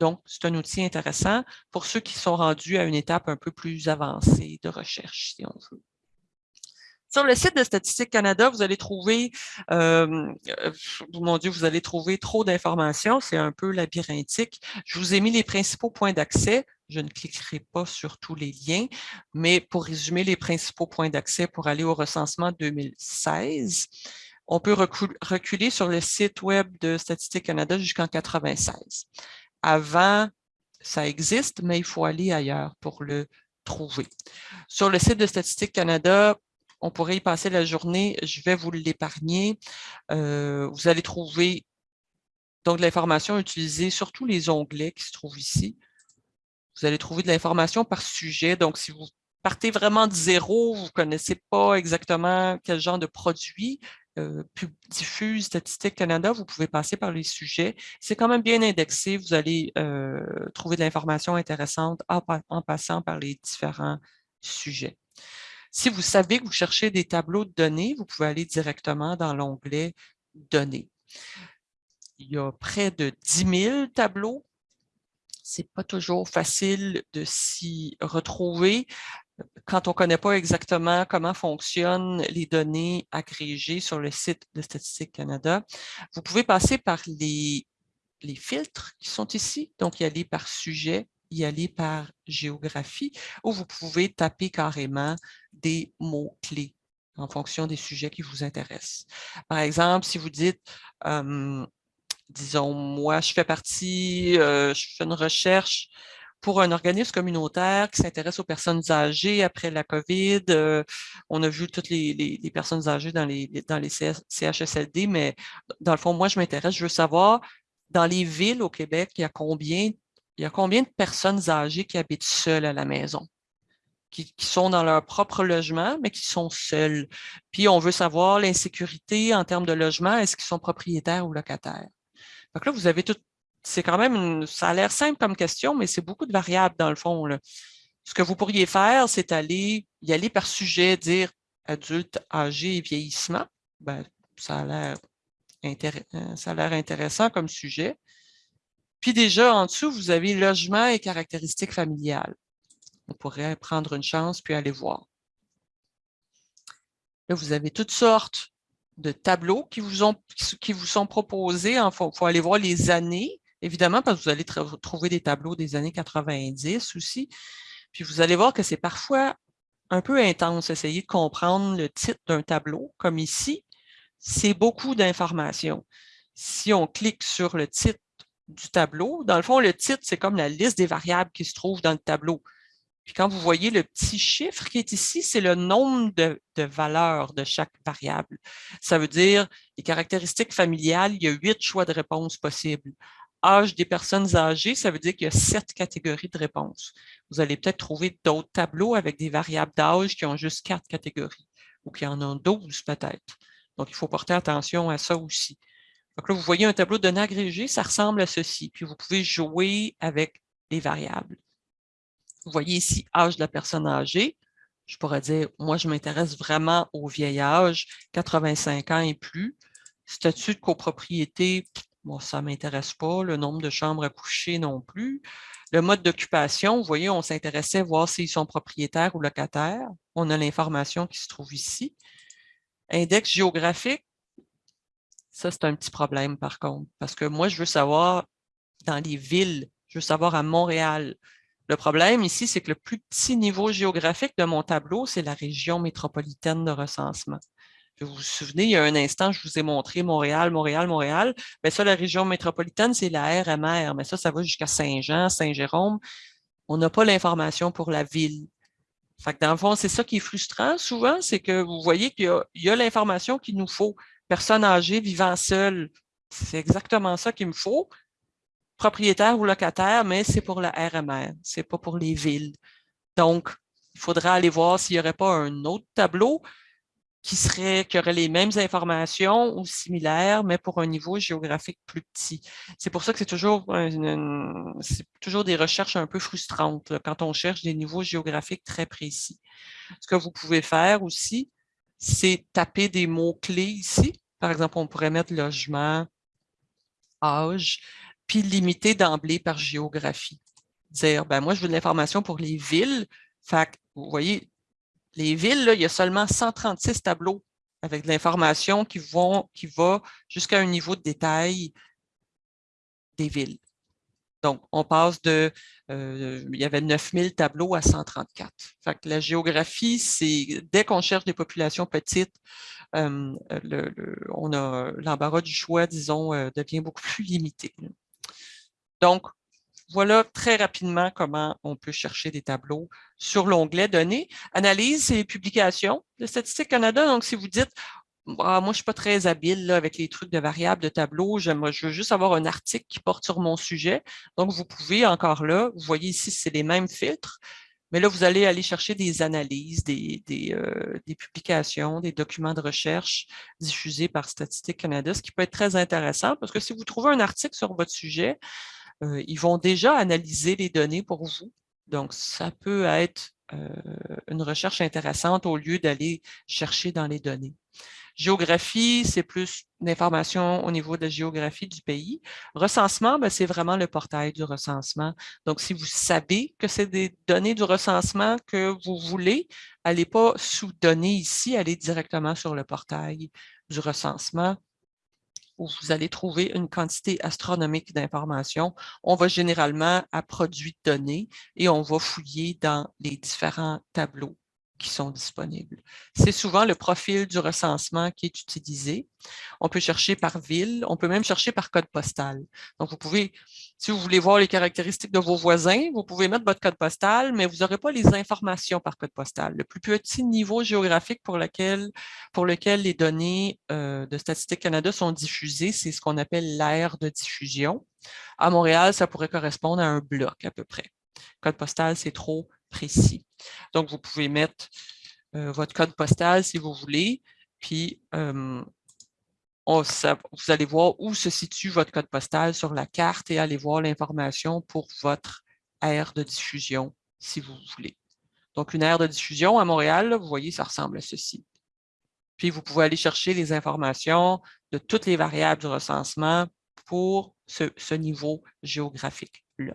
A: Donc, c'est un outil intéressant pour ceux qui sont rendus à une étape un peu plus avancée de recherche, si on veut. Sur le site de Statistique Canada, vous allez trouver, euh, euh, mon Dieu, vous allez trouver trop d'informations, c'est un peu labyrinthique. Je vous ai mis les principaux points d'accès. Je ne cliquerai pas sur tous les liens, mais pour résumer les principaux points d'accès pour aller au recensement 2016, on peut reculer sur le site web de Statistique Canada jusqu'en 96. Avant, ça existe, mais il faut aller ailleurs pour le trouver. Sur le site de Statistique Canada, on pourrait y passer la journée, je vais vous l'épargner. Euh, vous allez trouver donc l'information utilisée sur tous les onglets qui se trouvent ici. Vous allez trouver de l'information par sujet. Donc, si vous partez vraiment de zéro, vous ne connaissez pas exactement quel genre de produit euh, diffuse Statistique Canada, vous pouvez passer par les sujets. C'est quand même bien indexé. Vous allez euh, trouver de l'information intéressante en passant par les différents sujets. Si vous savez que vous cherchez des tableaux de données, vous pouvez aller directement dans l'onglet « Données ». Il y a près de 10 000 tableaux. Ce n'est pas toujours facile de s'y retrouver quand on ne connaît pas exactement comment fonctionnent les données agrégées sur le site de Statistique Canada. Vous pouvez passer par les, les filtres qui sont ici, donc y aller par sujet, y aller par géographie, ou vous pouvez taper carrément des mots-clés en fonction des sujets qui vous intéressent. Par exemple, si vous dites, disons, moi, je fais partie, je fais une recherche pour un organisme communautaire qui s'intéresse aux personnes âgées après la COVID. on a vu toutes les, personnes âgées dans les, CHSLD, mais dans le fond, moi, je m'intéresse, je veux savoir dans les villes au Québec, il y a combien, il y a combien de personnes âgées qui habitent seules à la maison? Qui, sont dans leur propre logement, mais qui sont seuls. Puis, on veut savoir l'insécurité en termes de logement, est-ce qu'ils sont propriétaires ou locataires? Donc là, vous avez tout, c'est quand même, ça a l'air simple comme question, mais c'est beaucoup de variables dans le fond. Ce que vous pourriez faire, c'est aller y aller par sujet, dire adulte, âgé et vieillissement. Ben, ça a l'air euh, intéressant comme sujet. Puis déjà, en dessous, vous avez logement et caractéristiques familiales. On pourrait prendre une chance puis aller voir. Là, vous avez toutes sortes de tableaux qui vous, sont proposés. Il faut, faut, aller voir les années, évidemment, parce que vous allez trouver des tableaux des années 90 aussi. Puis vous allez voir que c'est parfois un peu intense, essayer de comprendre le titre d'un tableau, comme ici, c'est beaucoup d'informations. Si on clique sur le titre du tableau, dans le fond, le titre, c'est comme la liste des variables qui se trouvent dans le tableau. Puis quand vous voyez le petit chiffre qui est ici, c'est le nombre de, valeurs de chaque variable. Ça veut dire les caractéristiques familiales, il y a huit choix de réponses possibles. Âge des personnes âgées, ça veut dire qu'il y a sept catégories de réponses. Vous allez peut-être trouver d'autres tableaux avec des variables d'âge qui ont juste quatre catégories ou qui en ont douze peut-être. Donc, il faut porter attention à ça aussi. Donc là, vous voyez un tableau d'un agrégé, ça ressemble à ceci. Puis vous pouvez jouer avec les variables. Vous voyez ici âge de la personne âgée. Je pourrais dire, moi, je m'intéresse vraiment au vieil âge, 85 ans et plus. Statut de copropriété, bon, ça ne m'intéresse pas. Le nombre de chambres à coucher non plus. Le mode d'occupation, vous voyez, on s'intéressait à voir s'ils sont propriétaires ou locataires. On a l'information qui se trouve ici. Index géographique, ça, c'est un petit problème par contre, parce que moi, je veux savoir dans les villes, je veux savoir à Montréal, le problème ici, c'est que le plus petit niveau géographique de mon tableau, c'est la région métropolitaine de recensement. Vous vous souvenez, il y a un instant, je vous ai montré Montréal, Montréal, Montréal. Mais ça, la région métropolitaine, c'est la RMR. Mais ça, ça va jusqu'à Saint-Jean, Saint-Jérôme. On n'a pas l'information pour la ville. Fait que dans le fond, c'est ça qui est frustrant souvent, c'est que vous voyez qu'il y a, l'information qu'il nous faut. Personne âgée vivant seule, c'est exactement ça qu'il me faut propriétaire ou locataire, mais c'est pour la RMR, c'est pas pour les villes. Donc, il faudra aller voir s'il n'y aurait pas un autre tableau qui, serait, qui aurait les mêmes informations ou similaires, mais pour un niveau géographique plus petit. C'est pour ça que c'est toujours, toujours des recherches un peu frustrantes quand on cherche des niveaux géographiques très précis. Ce que vous pouvez faire aussi, c'est taper des mots-clés ici. Par exemple, on pourrait mettre logement, âge, puis limiter d'emblée par géographie. Dire, ben moi, je veux de l'information pour les villes. Fait vous voyez, les villes, là, il y a seulement 136 tableaux avec de l'information qui, vont, qui va jusqu'à un niveau de détail des villes. Donc, on passe de, euh, il y avait 9000 tableaux à 134. Fait que la géographie, c'est, dès qu'on cherche des populations petites, euh, on a l'embarras du choix, disons, euh, devient beaucoup plus limité. Donc, voilà très rapidement comment on peut chercher des tableaux sur l'onglet Données. Analyse et publications de Statistique Canada. Donc, si vous dites, ah, moi, je ne suis pas très habile avec les trucs de variables, de tableaux, je veux juste avoir un article qui porte sur mon sujet. Donc, vous pouvez encore là, vous voyez ici, c'est les mêmes filtres, mais là, vous allez aller chercher des analyses, euh, des, publications, des documents de recherche diffusés par Statistique Canada, ce qui peut être très intéressant parce que si vous trouvez un article sur votre sujet, euh, ils vont déjà analyser les données pour vous. Donc, ça peut être euh, une recherche intéressante au lieu d'aller chercher dans les données. Géographie, c'est plus d'informations au niveau de la géographie du pays. Recensement, ben, c'est vraiment le portail du recensement. Donc, si vous savez que c'est des données du recensement que vous voulez, allez pas sous données ici, allez directement sur le portail du recensement où vous allez trouver une quantité astronomique d'informations. On va généralement à produits de données et on va fouiller dans les différents tableaux qui sont disponibles. C'est souvent le profil du recensement qui est utilisé. On peut chercher par ville, on peut même chercher par code postal. Donc, vous pouvez, si vous voulez voir les caractéristiques de vos voisins, vous pouvez mettre votre code postal, mais vous n'aurez pas les informations par code postal. Le plus petit niveau géographique pour lequel, les données euh, de Statistique Canada sont diffusées, c'est ce qu'on appelle l'aire de diffusion. À Montréal, ça pourrait correspondre à un bloc à peu près. Code postal, c'est trop précis. Donc, vous pouvez mettre euh, votre code postal si vous voulez, puis vous allez voir où se situe votre code postal sur la carte et allez voir l'information pour votre aire de diffusion si vous voulez. Donc, une aire de diffusion à Montréal, vous voyez, ça ressemble à ceci. Puis, vous pouvez aller chercher les informations de toutes les variables du recensement pour ce niveau géographique-là.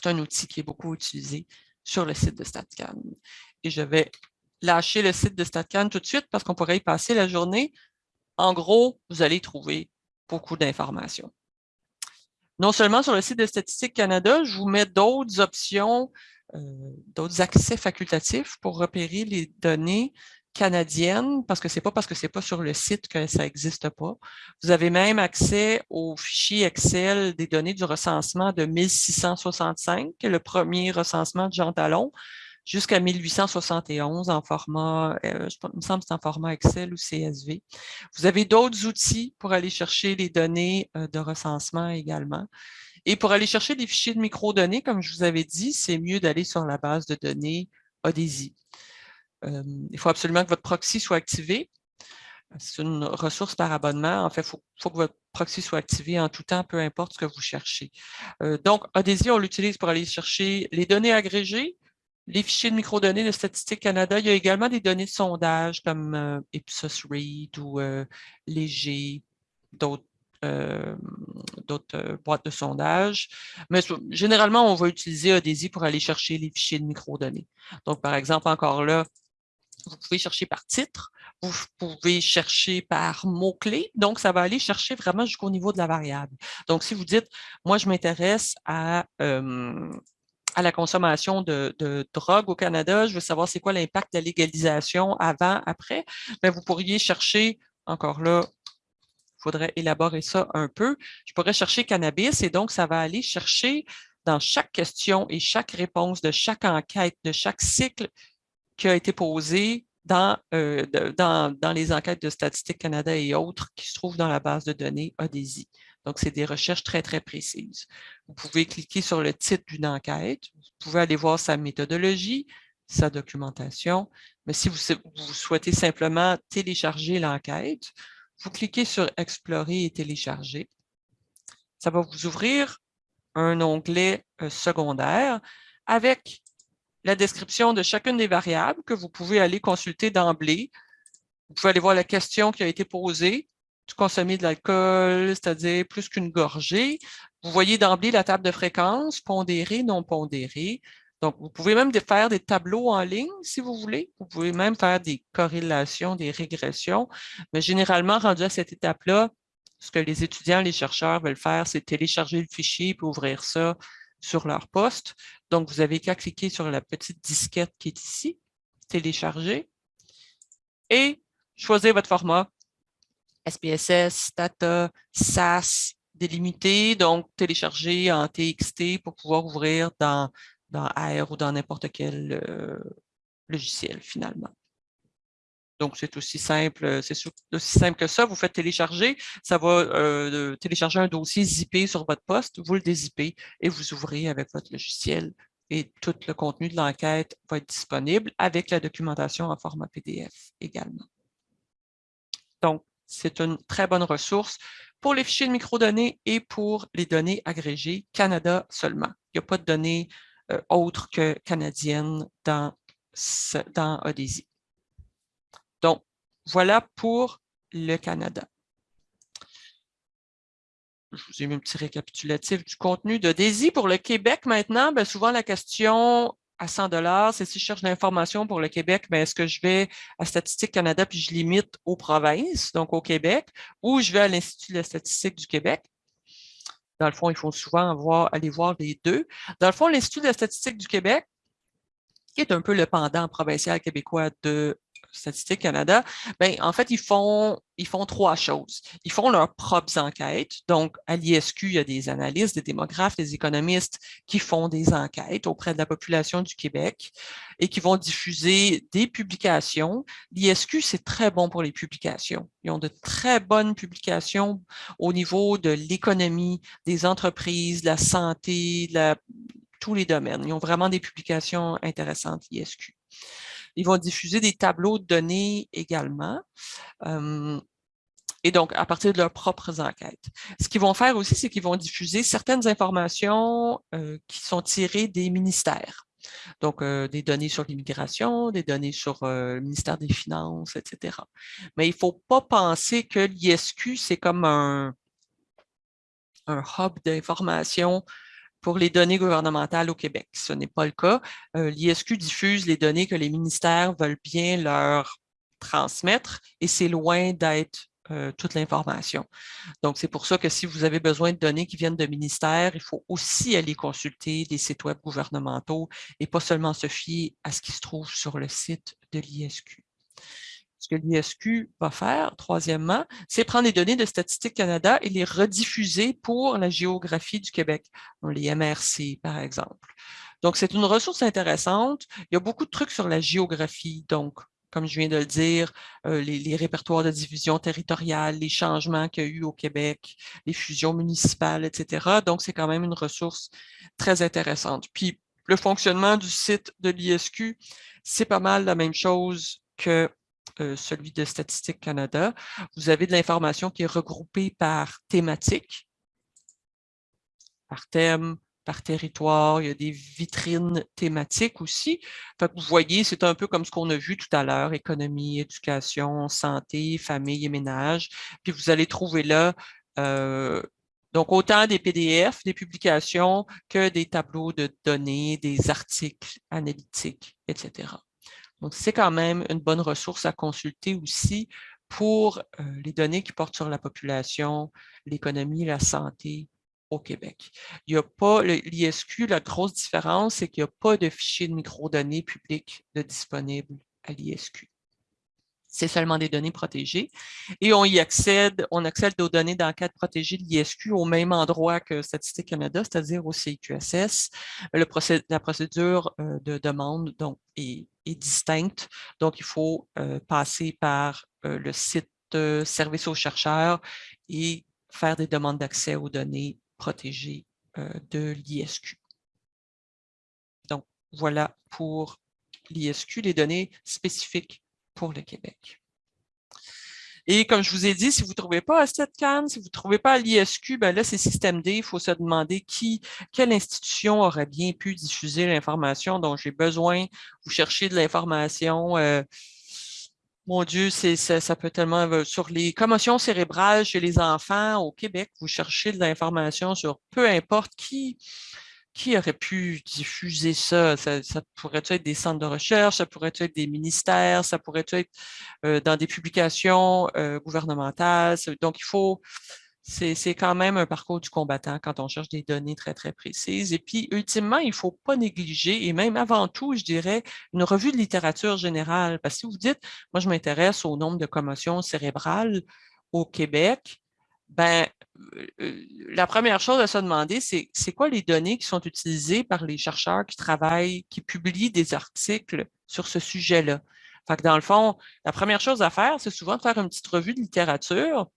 A: C'est un outil qui est beaucoup utilisé sur le site de StatCan. Et je vais lâcher le site de StatCan tout de suite parce qu'on pourrait y passer la journée. En gros, vous allez trouver beaucoup d'informations. Non seulement sur le site de Statistique Canada, je vous mets d'autres options, euh, d'autres accès facultatifs pour repérer les données canadienne, parce que c'est pas parce que c'est pas sur le site que ça n'existe pas. Vous avez même accès au fichier Excel des données du recensement de 1665, le premier recensement de Jean Talon, jusqu'à 1871 en format, euh, je il me semble c'est en format Excel ou CSV. Vous avez d'autres outils pour aller chercher les données euh, de recensement également. Et pour aller chercher des fichiers de microdonnées, comme je vous avais dit, c'est mieux d'aller sur la base de données ODESI il faut absolument que votre proxy soit activé. C'est une ressource par abonnement. En fait, il faut, que votre proxy soit activé en tout temps, peu importe ce que vous cherchez. donc, Odesi, on l'utilise pour aller chercher les données agrégées, les fichiers de microdonnées de Statistique Canada. Il y a également des données de sondage comme Ipsos Read ou Léger, d'autres d'autres boîtes de sondage. Mais généralement, on va utiliser Odesi pour aller chercher les fichiers de microdonnées. Donc, par exemple, encore là, vous pouvez chercher par titre, vous pouvez chercher par mots-clés, donc ça va aller chercher vraiment jusqu'au niveau de la variable. Donc, si vous dites, moi, je m'intéresse à, à la consommation de, drogue au Canada, je veux savoir c'est quoi l'impact de la légalisation avant, après, mais vous pourriez chercher, encore là, il faudrait élaborer ça un peu, je pourrais chercher cannabis et donc ça va aller chercher dans chaque question et chaque réponse de chaque enquête, de chaque cycle, qui a été posé dans, euh, dans, dans, les enquêtes de Statistique Canada et autres qui se trouvent dans la base de données ODESI. Donc, c'est des recherches très, très précises. Vous pouvez cliquer sur le titre d'une enquête, vous pouvez aller voir sa méthodologie, sa documentation, mais si vous, vous souhaitez simplement télécharger l'enquête, vous cliquez sur « Explorer et télécharger ». Ça va vous ouvrir un onglet euh, secondaire avec la description de chacune des variables que vous pouvez aller consulter d'emblée. Vous pouvez aller voir la question qui a été posée. Consommer de l'alcool, c'est-à-dire plus qu'une gorgée. Vous voyez d'emblée la table de fréquence, pondérée, non pondérée. Donc, vous pouvez même faire des tableaux en ligne si vous voulez. Vous pouvez même faire des corrélations, des régressions. Mais généralement, rendu à cette étape-là, ce que les étudiants, les chercheurs veulent faire, c'est télécharger le fichier et ouvrir ça sur leur poste. Donc, vous avez qu'à cliquer sur la petite disquette qui est ici, télécharger, et choisir votre format SPSS, Data, SAS, délimité, donc télécharger en TXT pour pouvoir ouvrir dans, dans R ou dans n'importe quel euh, logiciel finalement. Donc, c'est aussi simple, euh, c'est aussi simple que ça. Vous faites télécharger, ça va euh, télécharger un dossier zippé sur votre poste, vous le dézippez et vous ouvrez avec votre logiciel et tout le contenu de l'enquête va être disponible avec la documentation en format PDF également. Donc, c'est une très bonne ressource pour les fichiers de microdonnées et pour les données agrégées Canada seulement. Il n'y a pas de données euh, autres que canadiennes dans, dans. Voilà pour le Canada. Je vous ai mis un petit récapitulatif du contenu de Daisy. Pour le Québec, maintenant, bien, souvent la question à 100 c'est si je cherche l'information pour le Québec, mais est-ce que je vais à Statistique Canada puis je limite aux provinces, donc au Québec, ou je vais à l'Institut de la statistique du Québec? Dans le fond, il faut souvent aller voir les deux. Dans le fond, l'Institut de la statistique du Québec, qui est un peu le pendant provincial québécois de Statistique Canada, ben, en fait, ils font, ils font trois choses. Ils font leurs propres enquêtes. Donc, à l'ISQ, il y a des analystes, des démographes, des économistes qui font des enquêtes auprès de la population du Québec et qui vont diffuser des publications. L'ISQ, c'est très bon pour les publications. Ils ont de très bonnes publications au niveau de l'économie, des entreprises, de la santé, de tous les domaines. Ils ont vraiment des publications intéressantes, l'ISQ. Ils vont diffuser des tableaux de données également. Et donc, à partir de leurs propres enquêtes. Ce qu'ils vont faire aussi, c'est qu'ils vont diffuser certaines informations qui sont tirées des ministères. Donc, des données sur l'immigration, des données sur le ministère des Finances, etc. Mais il ne faut pas penser que l'ISQ, c'est comme un, hub d'information pour les données gouvernementales au Québec. Ce n'est pas le cas. Euh, L'ISQ diffuse les données que les ministères veulent bien leur transmettre et c'est loin d'être euh, toute l'information. Donc, c'est pour ça que si vous avez besoin de données qui viennent de ministères, il faut aussi aller consulter les sites web gouvernementaux et pas seulement se fier à ce qui se trouve sur le site de l'ISQ. Ce que l'ISQ va faire, troisièmement, c'est prendre les données de Statistique Canada et les rediffuser pour la géographie du Québec, les MRC, par exemple. Donc, c'est une ressource intéressante. Il y a beaucoup de trucs sur la géographie. Donc, comme je viens de le dire, euh, les, répertoires de division territoriale, les changements qu'il y a eu au Québec, les fusions municipales, etc. Donc, c'est quand même une ressource très intéressante. Puis, le fonctionnement du site de l'ISQ, c'est pas mal la même chose que euh, celui de Statistique Canada. Vous avez de l'information qui est regroupée par thématique, par thème, par territoire. Il y a des vitrines thématiques aussi. vous voyez, c'est un peu comme ce qu'on a vu tout à l'heure, économie, éducation, santé, famille et ménage. Puis vous allez trouver là euh, donc, autant des PDF, des publications, que des tableaux de données, des articles analytiques, etc. Donc, c'est quand même une bonne ressource à consulter aussi pour euh, les données qui portent sur la population, l'économie, la santé au Québec. Il n'y a pas, l'ISQ, la grosse différence, c'est qu'il n'y a pas de fichier de microdonnées publiques de disponible à l'ISQ c'est seulement des données protégées. Et on y accède, on accède aux données d'enquête protégées de l'ISQ au même endroit que Statistique Canada, c'est-à-dire au CQSS. La procédure euh, de demande donc, est, distincte, donc il faut euh, passer par euh, le site Service aux chercheurs et faire des demandes d'accès aux données protégées de l'ISQ. Donc, voilà pour l'ISQ, les données spécifiques pour le Québec. Et comme je vous ai dit, si vous ne trouvez pas à StatCan, si vous ne trouvez pas à l'ISQ, ben là, c'est Système D. Il faut se demander qui, quelle institution aurait bien pu diffuser l'information dont j'ai besoin. Vous cherchez de l'information. Euh, mon Dieu, ça, peut tellement... Sur les commotions cérébrales chez les enfants au Québec, vous cherchez de l'information sur peu importe qui qui aurait pu diffuser ça? Ça, pourrait être des centres de recherche, ça pourrait être des ministères, ça pourrait être euh, dans des publications euh, gouvernementales. Donc, il faut, c'est quand même un parcours du combattant quand on cherche des données très, très précises. Et puis, ultimement, il ne faut pas négliger, et même avant tout, je dirais, une revue de littérature générale. Parce que si vous dites, moi, je m'intéresse au nombre de commotions cérébrales au Québec, ben, euh, euh, la première chose à se demander, c'est c'est quoi les données qui sont utilisées par les chercheurs qui travaillent, qui publient des articles sur ce sujet-là? Fait que dans le fond, la première chose à faire, c'est souvent de faire une petite revue de littérature.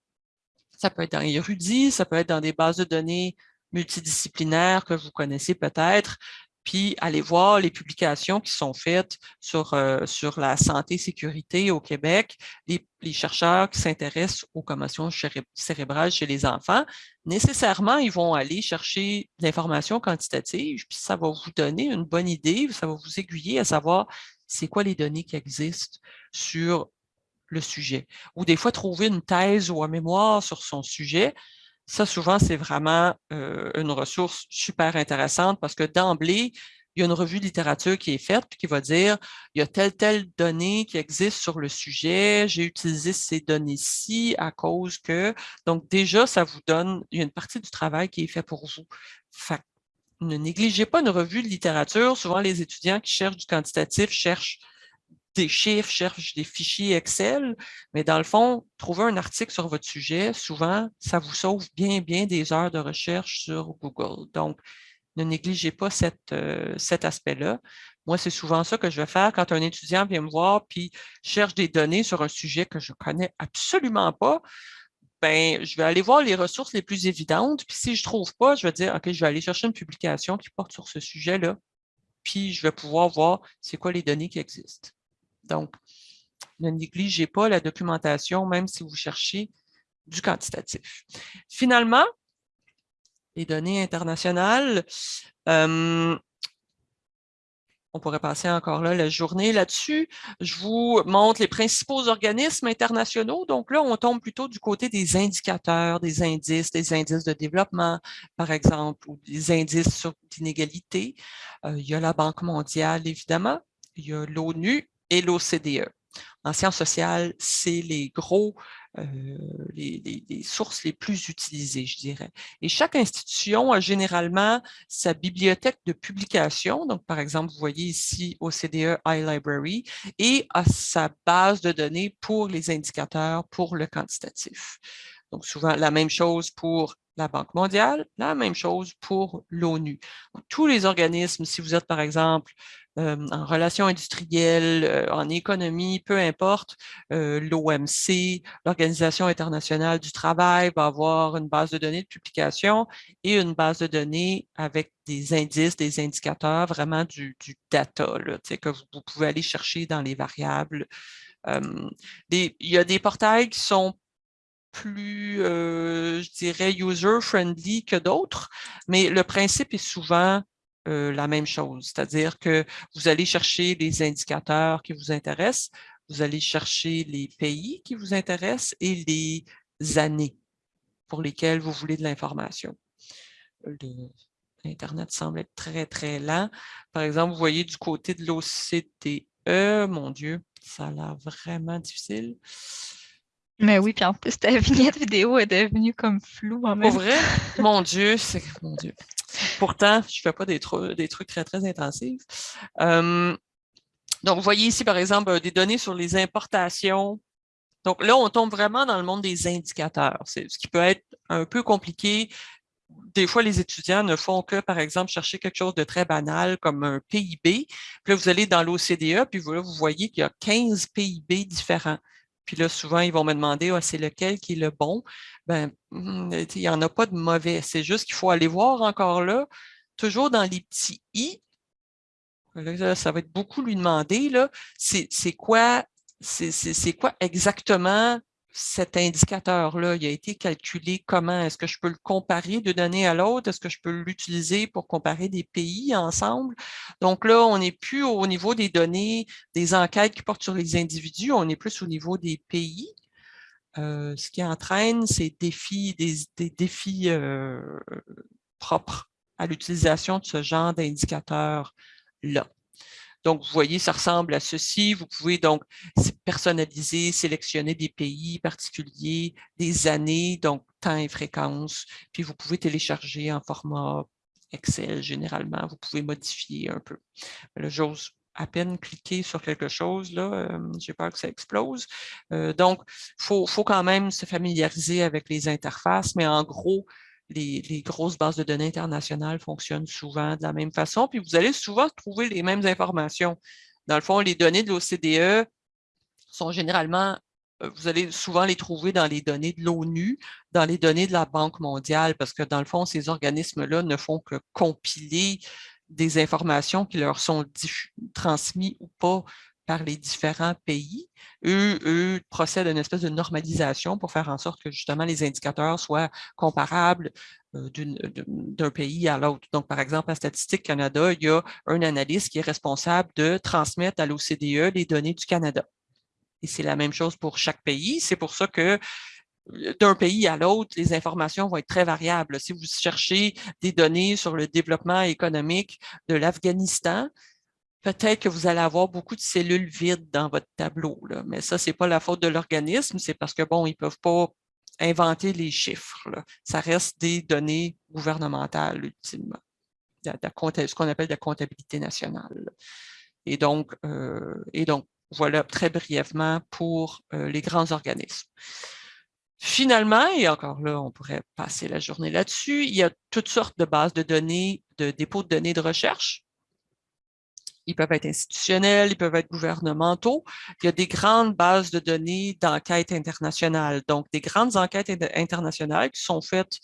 A: Ça peut être dans Érudit, ça peut être dans des bases de données multidisciplinaires que vous connaissez peut-être, puis aller voir les publications qui sont faites sur, euh, sur la santé sécurité au Québec, les, chercheurs qui s'intéressent aux commotions cérébrales chez les enfants, nécessairement, ils vont aller chercher l'information quantitative, puis ça va vous donner une bonne idée, ça va vous aiguiller à savoir c'est quoi les données qui existent sur le sujet. Ou des fois, trouver une thèse ou un mémoire sur son sujet, ça, souvent, c'est vraiment une ressource super intéressante parce que d'emblée, il y a une revue de littérature qui est faite qui va dire il y a telle, telle donnée qui existe sur le sujet, j'ai utilisé ces données-ci à cause que. Donc, déjà, ça vous donne, il y a une partie du travail qui est fait pour vous. ne négligez pas une revue de littérature. Souvent, les étudiants qui cherchent du quantitatif cherchent des chiffres, cherchent des fichiers Excel, mais dans le fond, trouver un article sur votre sujet, souvent, ça vous sauve bien, bien des heures de recherche sur Google. Donc, ne négligez pas euh, cet aspect-là. Moi, c'est souvent ça que je vais faire quand un étudiant vient me voir puis cherche des données sur un sujet que je connais absolument pas. Ben, je vais aller voir les ressources les plus évidentes. Puis si je ne trouve pas, je vais dire, OK, je vais aller chercher une publication qui porte sur ce sujet-là. Puis je vais pouvoir voir c'est quoi les données qui existent. Donc, ne négligez pas la documentation, même si vous cherchez du quantitatif. Finalement, les données internationales, euh, on pourrait passer encore la journée là-dessus. Je vous montre les principaux organismes internationaux. Donc là, on tombe plutôt du côté des indicateurs, des indices, des indices de développement, par exemple, ou des indices sur l'inégalité. Euh, il y a la Banque mondiale, évidemment. Il y a l'ONU et l'OCDE. En sciences sociales, c'est les gros, euh, les, sources les plus utilisées, je dirais. Et chaque institution a généralement sa bibliothèque de publication. Donc, par exemple, vous voyez ici OCDE iLibrary et a sa base de données pour les indicateurs, pour le quantitatif. Donc, souvent, la même chose pour la Banque mondiale, la même chose pour l'ONU. Tous les organismes, si vous êtes par exemple en relations industrielles, en économie, peu importe, l'OMC, l'Organisation internationale du travail va avoir une base de données de publication et une base de données avec des indices, des indicateurs, vraiment du, data là, que vous, vous, pouvez aller chercher dans les variables. il y a des portails qui sont plus, je dirais, user-friendly que d'autres, mais le principe est souvent euh, la même chose, c'est-à-dire que vous allez chercher les indicateurs qui vous intéressent, vous allez chercher les pays qui vous intéressent et les années pour lesquelles vous voulez de l'information. L'Internet semble être très, très lent. Par exemple, vous voyez du côté de l'OCDE, mon Dieu, ça a l'air vraiment difficile.
B: Mais oui, puis en plus, ta vignette vidéo est devenue comme floue en
A: même Pour vrai? mon Dieu, c'est... Mon Dieu. Pourtant, je ne fais pas des, trucs très, très intensifs. donc, vous voyez ici, par exemple, des données sur les importations. Donc là, on tombe vraiment dans le monde des indicateurs, ce qui peut être un peu compliqué. Des fois, les étudiants ne font que, par exemple, chercher quelque chose de très banal comme un PIB. Puis là, vous allez dans l'OCDE, puis là, vous voyez qu'il y a 15 PIB différents. Puis là, souvent, ils vont me demander ah, c'est lequel qui est le bon? Ben, hmm, il n'y en a pas de mauvais. C'est juste qu'il faut aller voir encore là, toujours dans les petits i. Ça va être beaucoup lui demander, c'est quoi, c'est quoi exactement cet indicateur-là, il a été calculé comment? Est-ce que je peux le comparer de données à l'autre? Est-ce que je peux l'utiliser pour comparer des pays ensemble? Donc là, on n'est plus au niveau des données, des enquêtes qui portent sur les individus, on est plus au niveau des pays. Euh, ce qui entraîne ces défis, des, défis euh, propres à l'utilisation de ce genre d'indicateurs-là. Donc, vous voyez, ça ressemble à ceci. Vous pouvez donc personnaliser, sélectionner des pays particuliers, des années, donc temps et fréquence. Puis, vous pouvez télécharger en format Excel généralement. Vous pouvez modifier un peu. j'ose à peine cliquer sur quelque chose, là, euh, j'ai peur que ça explose. Euh, donc, il faut, faut, quand même se familiariser avec les interfaces, mais en gros, les, grosses bases de données internationales fonctionnent souvent de la même façon, puis vous allez souvent trouver les mêmes informations. Dans le fond, les données de l'OCDE sont généralement, euh, vous allez souvent les trouver dans les données de l'ONU, dans les données de la Banque mondiale, parce que dans le fond, ces organismes-là ne font que compiler des informations qui leur sont transmises ou pas par les différents pays. Eux, procèdent à une espèce de normalisation pour faire en sorte que justement les indicateurs soient comparables euh, d'un pays à l'autre. Donc, par exemple, à Statistique Canada, il y a un analyste qui est responsable de transmettre à l'OCDE les données du Canada. Et c'est la même chose pour chaque pays. C'est pour ça que euh, d'un pays à l'autre, les informations vont être très variables. Si vous cherchez des données sur le développement économique de l'Afghanistan, peut-être que vous allez avoir beaucoup de cellules vides dans votre tableau. Là. Mais ça, ce n'est pas la faute de l'organisme, c'est parce que, bon, ils ne peuvent pas inventer les chiffres. Ça reste des données gouvernementales, ultimement. ce qu'on appelle la comptabilité nationale. Et donc, et donc, voilà très brièvement pour les grands organismes. Finalement, et encore là, on pourrait passer la journée là-dessus, il y a toutes sortes de bases de données, de dépôts de données de recherche. Ils peuvent être institutionnels, ils peuvent être gouvernementaux. Il y a des grandes bases de données d'enquête internationales. Donc, des grandes enquêtes internationales qui sont faites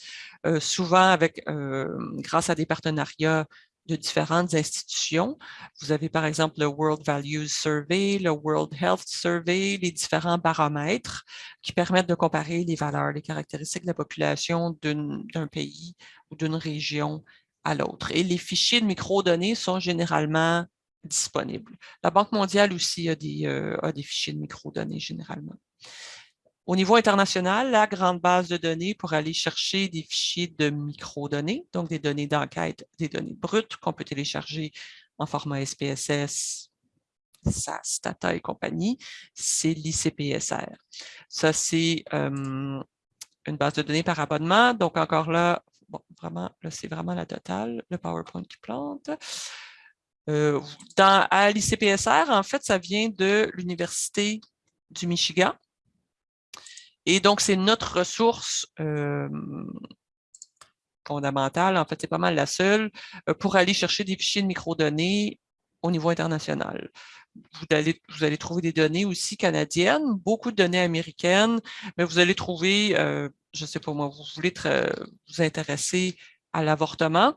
A: euh, souvent avec, euh, grâce à des partenariats de différentes institutions. Vous avez par exemple le World Values Survey, le World Health Survey, les différents baromètres qui permettent de comparer les valeurs, les caractéristiques de la population d'un pays ou d'une région à l'autre. Et les fichiers de microdonnées sont généralement disponibles. La Banque mondiale aussi a des, euh, a des fichiers de microdonnées généralement. Au niveau international, la grande base de données pour aller chercher des fichiers de microdonnées, donc des données d'enquête, des données brutes qu'on peut télécharger en format SPSS, SAS, Tata et compagnie, c'est l'ICPSR. Ça, c'est euh, une base de données par abonnement. Donc, encore là, bon, vraiment, là, c'est vraiment la totale, le PowerPoint qui plante. Euh, à l'ICPSR, en fait, ça vient de l'Université du Michigan. Et donc, c'est notre ressource euh, fondamentale, en fait, c'est pas mal la seule, euh, pour aller chercher des fichiers de microdonnées au niveau international. Vous allez, vous allez trouver des données aussi canadiennes, beaucoup de données américaines, mais vous allez trouver, je ne sais pas moi, vous voulez vous intéresser à l'avortement,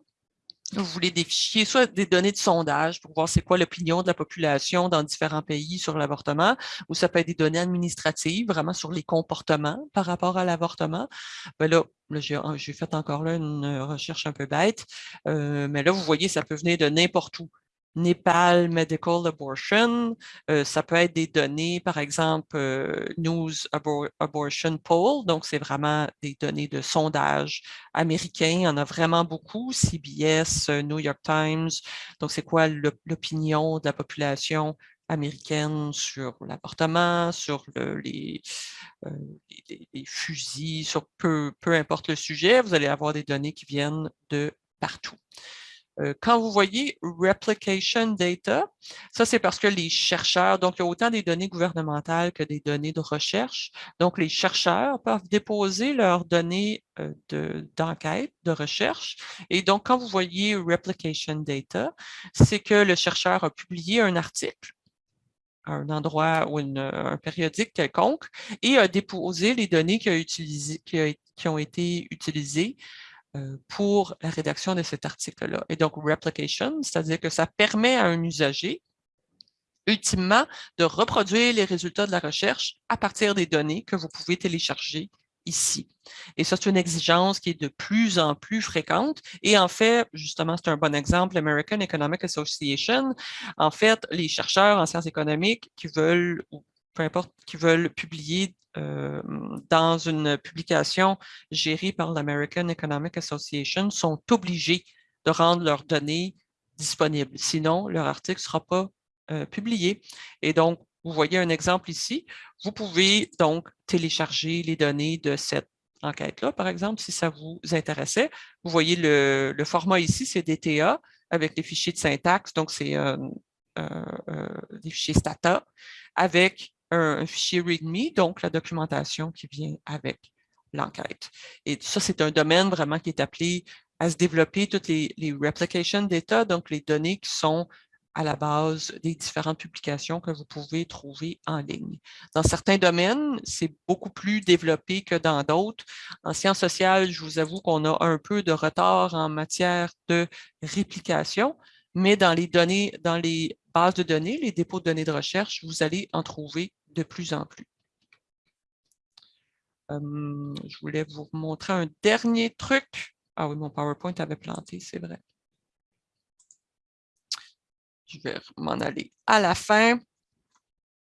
A: vous voulez des fichiers, soit des données de sondage pour voir c'est quoi l'opinion de la population dans différents pays sur l'avortement, ou ça peut être des données administratives, vraiment sur les comportements par rapport à l'avortement. Ben là, j'ai fait encore là une recherche un peu bête, euh, mais là, vous voyez, ça peut venir de n'importe où. Nepal Medical Abortion. Euh, ça peut être des données, par exemple, euh, News Abortion Poll, donc c'est vraiment des données de sondage américain. Il y en a vraiment beaucoup, CBS, euh, New York Times. Donc, c'est quoi l'opinion de la population américaine sur l'avortement, sur les, les, fusils, sur peu, peu importe le sujet, vous allez avoir des données qui viennent de partout. Euh, quand vous voyez replication data, ça c'est parce que les chercheurs, donc il y a autant des données gouvernementales que des données de recherche. Donc les chercheurs peuvent déposer leurs données euh, d'enquête, de, recherche. Et donc quand vous voyez replication data, c'est que le chercheur a publié un article à un endroit ou un périodique quelconque et a déposé les données qui, ont été utilisées pour la rédaction de cet article-là. Et donc, replication, c'est-à-dire que ça permet à un usager, ultimement, de reproduire les résultats de la recherche à partir des données que vous pouvez télécharger ici. Et ça, c'est une exigence qui est de plus en plus fréquente. Et en fait, justement, c'est un bon exemple, l'American Economic Association. En fait, les chercheurs en sciences économiques qui veulent, ou peu importe, qui veulent publier euh, dans une publication gérée par l'American Economic Association sont obligés de rendre leurs données disponibles. Sinon, leur article ne sera pas euh, publié. Et donc, vous voyez un exemple ici. Vous pouvez donc télécharger les données de cette enquête-là, par exemple, si ça vous intéressait. Vous voyez le, format ici, c'est DTA avec les fichiers de syntaxe, donc c'est euh, des fichiers Stata avec un, fichier README, donc la documentation qui vient avec l'enquête. Et ça, c'est un domaine vraiment qui est appelé à se développer toutes les, replication data, donc les données qui sont à la base des différentes publications que vous pouvez trouver en ligne. Dans certains domaines, c'est beaucoup plus développé que dans d'autres. En sciences sociales, je vous avoue qu'on a un peu de retard en matière de réplication, mais dans les données, dans les bases de données, les dépôts de données de recherche, vous allez en trouver de plus en plus. Hum, je voulais vous montrer un dernier truc. Ah oui, mon PowerPoint avait planté, c'est vrai. Je vais m'en aller à la fin,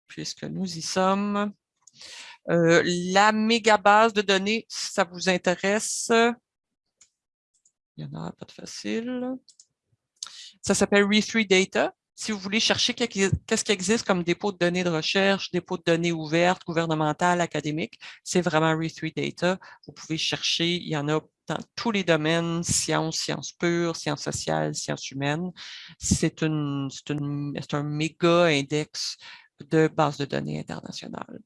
A: puisque nous y sommes. Euh, la méga base de données, si ça vous intéresse, il n'y en a pas de facile. Ça s'appelle Re3 Data si vous voulez chercher qu'est-ce qui existe comme dépôt de données de recherche, dépôt de données ouvertes, gouvernementales, académiques, c'est vraiment Re3 Data. Vous pouvez chercher, il y en a dans tous les domaines, sciences, sciences pures, sciences sociales, sciences humaines. C'est un méga index de base de données internationales.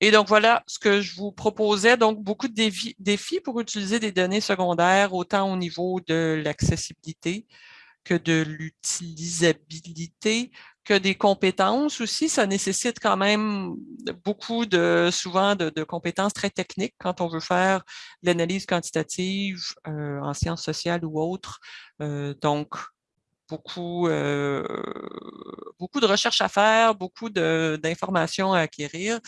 A: Et donc, voilà ce que je vous proposais. Donc, beaucoup de défis, pour utiliser des données secondaires, autant au niveau de l'accessibilité que de l'utilisabilité, que des compétences aussi. Ça nécessite quand même beaucoup de, souvent, de, compétences très techniques quand on veut faire l'analyse quantitative euh, en sciences sociales ou autres. Euh, donc, beaucoup, euh, beaucoup de recherches à faire, beaucoup d'informations à acquérir.